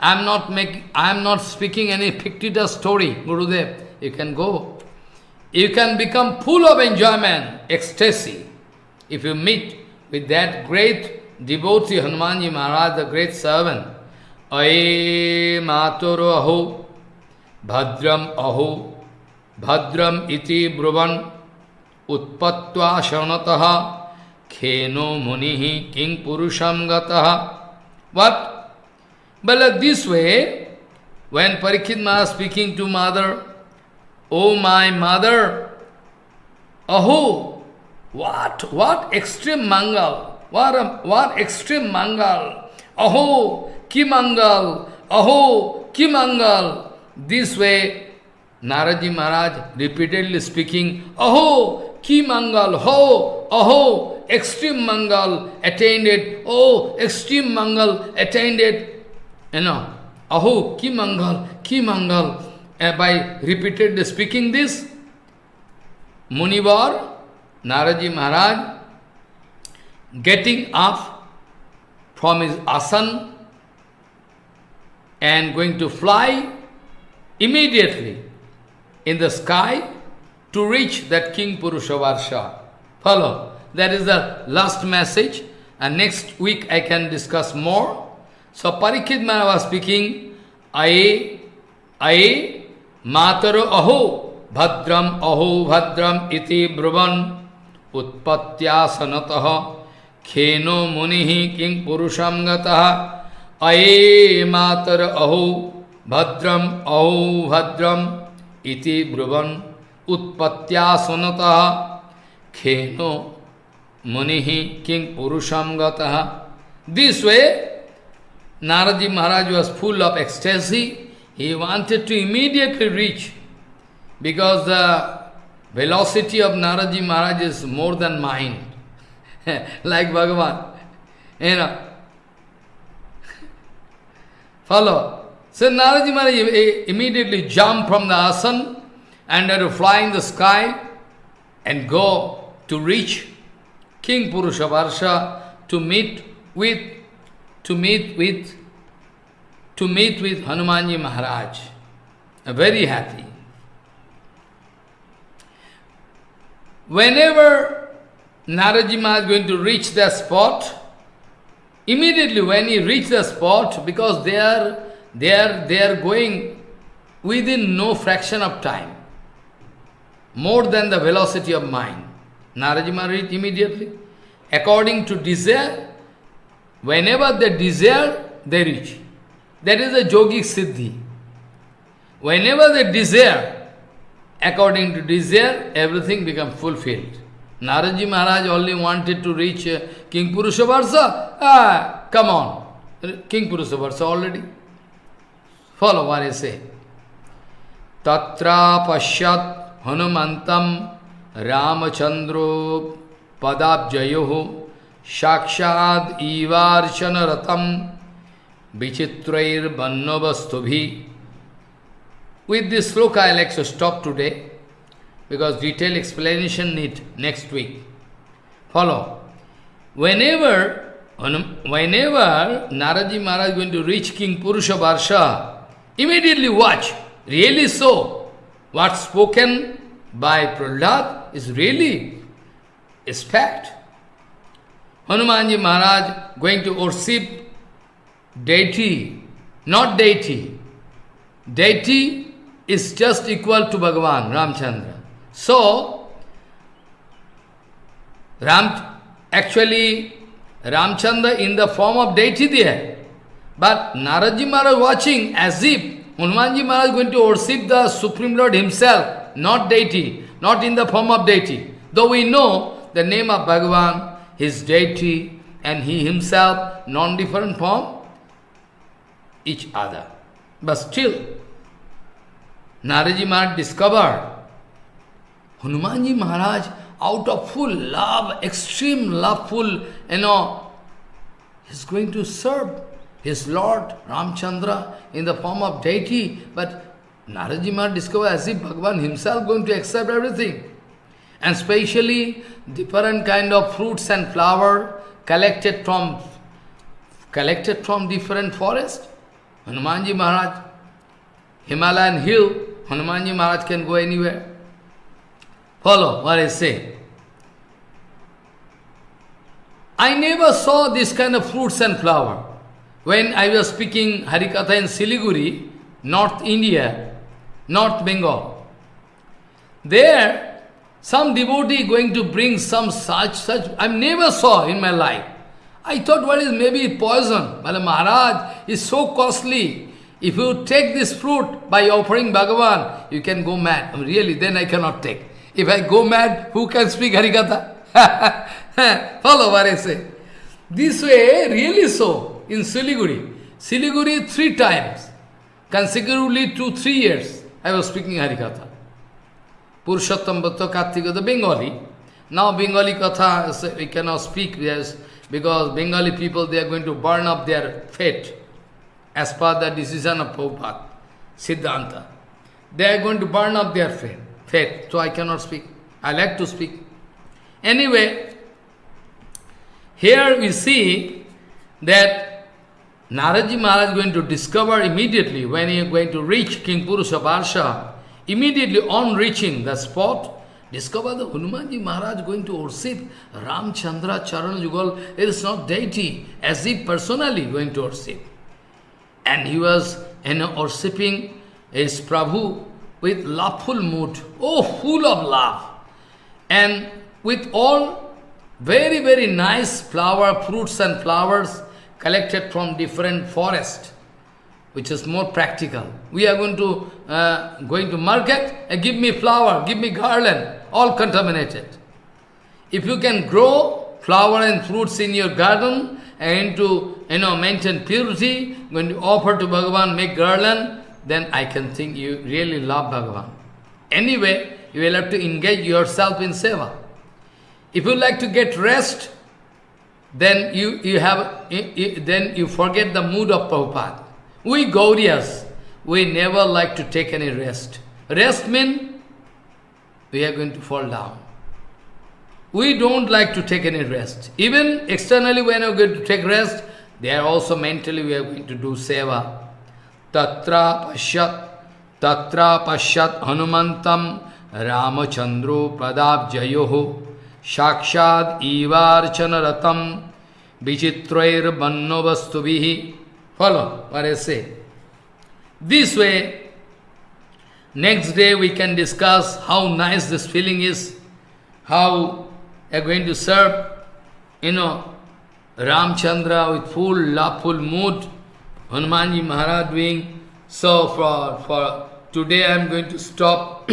I am not making, I am not speaking any fictitious story, Gurudev. You can go. You can become full of enjoyment, ecstasy. If you meet with that great devotee Hanumanji Maharaj, the great servant, Aye Matoro Aho, Bhadram Aho, Bhadram iti Bruvan, Utpatva Shanataha, Kheno Munihi, Kimpurusham Gataha. What? But like this way, when Parikshit Maharaj speaking to mother, Oh my mother, Aho, what, what extreme mangal, what, a, what extreme mangal, Aho, ki mangal, Aho, ki mangal. This way, Naraji Maharaj repeatedly speaking, Aho, ki mangal, ho, aho, extreme mangal attained it, oh, extreme mangal attained it, you know, aho, ki mangal, ki. Uh, by repeatedly speaking this, Munivar, Naraji Maharaj, getting up from his asan and going to fly immediately in the sky to reach that King Purushavarsha. Follow. That is the last message. And next week I can discuss more. So Parikshit was speaking, Aye, Aye, Mataro Aho, Bhadram Aho Bhadram iti Bruvan, Utpatya Sanataha, Kheno Munihi King Purusham Gataha, Aye Matar Aho, Bhadram Ahu Bhadram Iti Bruvan Utpatya Sonataha Kheno Munihi Kimpurusham Gataha. This way, Naraji Maharaj was full of ecstasy. He wanted to immediately reach because the velocity of Naraji Maharaj is more than mine. like Bhagavan. You know. Follow. So Naraji Maharaj immediately jumped from the asan and had to fly in the sky and go to reach Kimpurushavarsha to meet with to meet with to meet with Hanumanji Maharaj. Very happy. Whenever Naraji Maharaj is going to reach that spot, immediately when he reach the spot, because they are, they are, they are going within no fraction of time, more than the velocity of mind. Naraji Maharaj immediately. According to desire, whenever they desire, they reach. That is a yogic siddhi. Whenever they desire, according to desire, everything becomes fulfilled. Naraji Maharaj only wanted to reach uh, King Purushavarsa. Ah, come on. King Purushavarsa already. Follow what I say. Tatra pashyat hanumantam ramachandro padabjayoho shakshad ivarchana ratam vichitrair bannavastubhi. With this sloka I like to stop today because detailed explanation need next week. Follow. Whenever, whenever Naraji Maharaj is going to reach Kimpurusha Varsha, immediately watch. Really so. What's spoken by Prahlad is really is fact. Hanumanji Maharaj going to worship deity, not deity. Deity is just equal to Bhagavan, Ramchandra. So, Ram, actually, Ramchandra in the form of deity there. But Naraji Maharaj watching as if Hanumanji Maharaj going to worship the Supreme Lord himself, not deity, not in the form of deity. Though we know the name of Bhagavan, his deity, and he himself, non-different form, each other. But still, Naraji Maharaj discovered Hanumanji Maharaj, out of full love, extreme loveful, you know, is going to serve his Lord Ramchandra in the form of deity, but Naraji Maharaj discovered as if Bhagavan himself going to accept everything. And specially different kind of fruits and flower collected from collected from different forest. Hanumanji Maharaj, Himalayan hill, Hanumanji Maharaj can go anywhere. Follow what I say. I never saw this kind of fruits and flower. When I was speaking Harikatha in Siliguri, North India, North Bengal, there some devotee going to bring some such, such, I never saw in my life. I thought what is maybe poison. But Maharaj is so costly. If you take this fruit by offering Bhagavan, you can go mad. Really, then I cannot take. If I go mad, who can speak Harikatha? Follow what I say. This way, really so, in Siliguri. Siliguri three times, consecutively two, three years, I was speaking Harikatha. Purushottam Kartika, the Bengali. Now Bengali Katha, we cannot speak yes, because Bengali people, they are going to burn up their fate as per the decision of Prabhupada, Siddhanta. They are going to burn up their fate so I cannot speak. I like to speak. Anyway, here we see that Naraji Maharaj is going to discover immediately when he is going to reach Kimpurusha Varsha, immediately on reaching the spot, discover the Hanumanji Maharaj going to worship Ramchandra Charan Yugal. It is not deity, as if personally going to worship. And he was you know, worshipping his Prabhu with loveful mood, oh, full of love, and with all very, very nice flower, fruits and flowers collected from different forests. which is more practical. We are going to uh, going to market and give me flower, give me garland, all contaminated. If you can grow flower and fruits in your garden and to you know maintain purity, when you offer to Bhagavan, make garland, then I can think you really love Bhagavan. Anyway, you will have to engage yourself in seva. If you like to get rest, then you, you have you, you, then you forget the mood of Prabhupada. We Gaurias, we never like to take any rest. Rest means we are going to fall down. We don't like to take any rest. Even externally when we are going to take rest, there also mentally we are going to do seva. Tatra pashyat, tatra pashyat hanumantam ramachandro pradabjayoho shakshad ivarchana ratam vichitrair vastuvihi. Follow what I say. This way, next day we can discuss how nice this feeling is, how are going to serve, you know, Ramchandra with full laughful mood, Hanumanji Maharaj doing. So for, for today I am going to stop.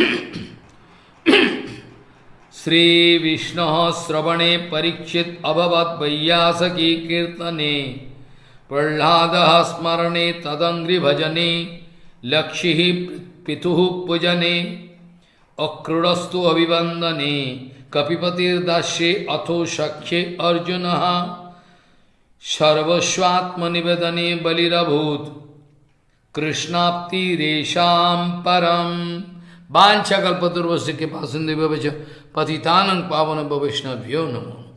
Sri Vishnu Sravane Parikshit Abhavat Vaiyasaki Kirtane Prahlada Smarane Tadangri Bhajane Lakshihi Pituhu Pujane Akrudastu Abhivandane Kapipatir Dashe Atho Shakhe सर्वस्वात्मनिवेदने बलिभूत कृष्णाप्ति रेशाम परम। बांछा कल्पतुर्वश्य के पास पतितानं पावन वैष्णव्यो नमो।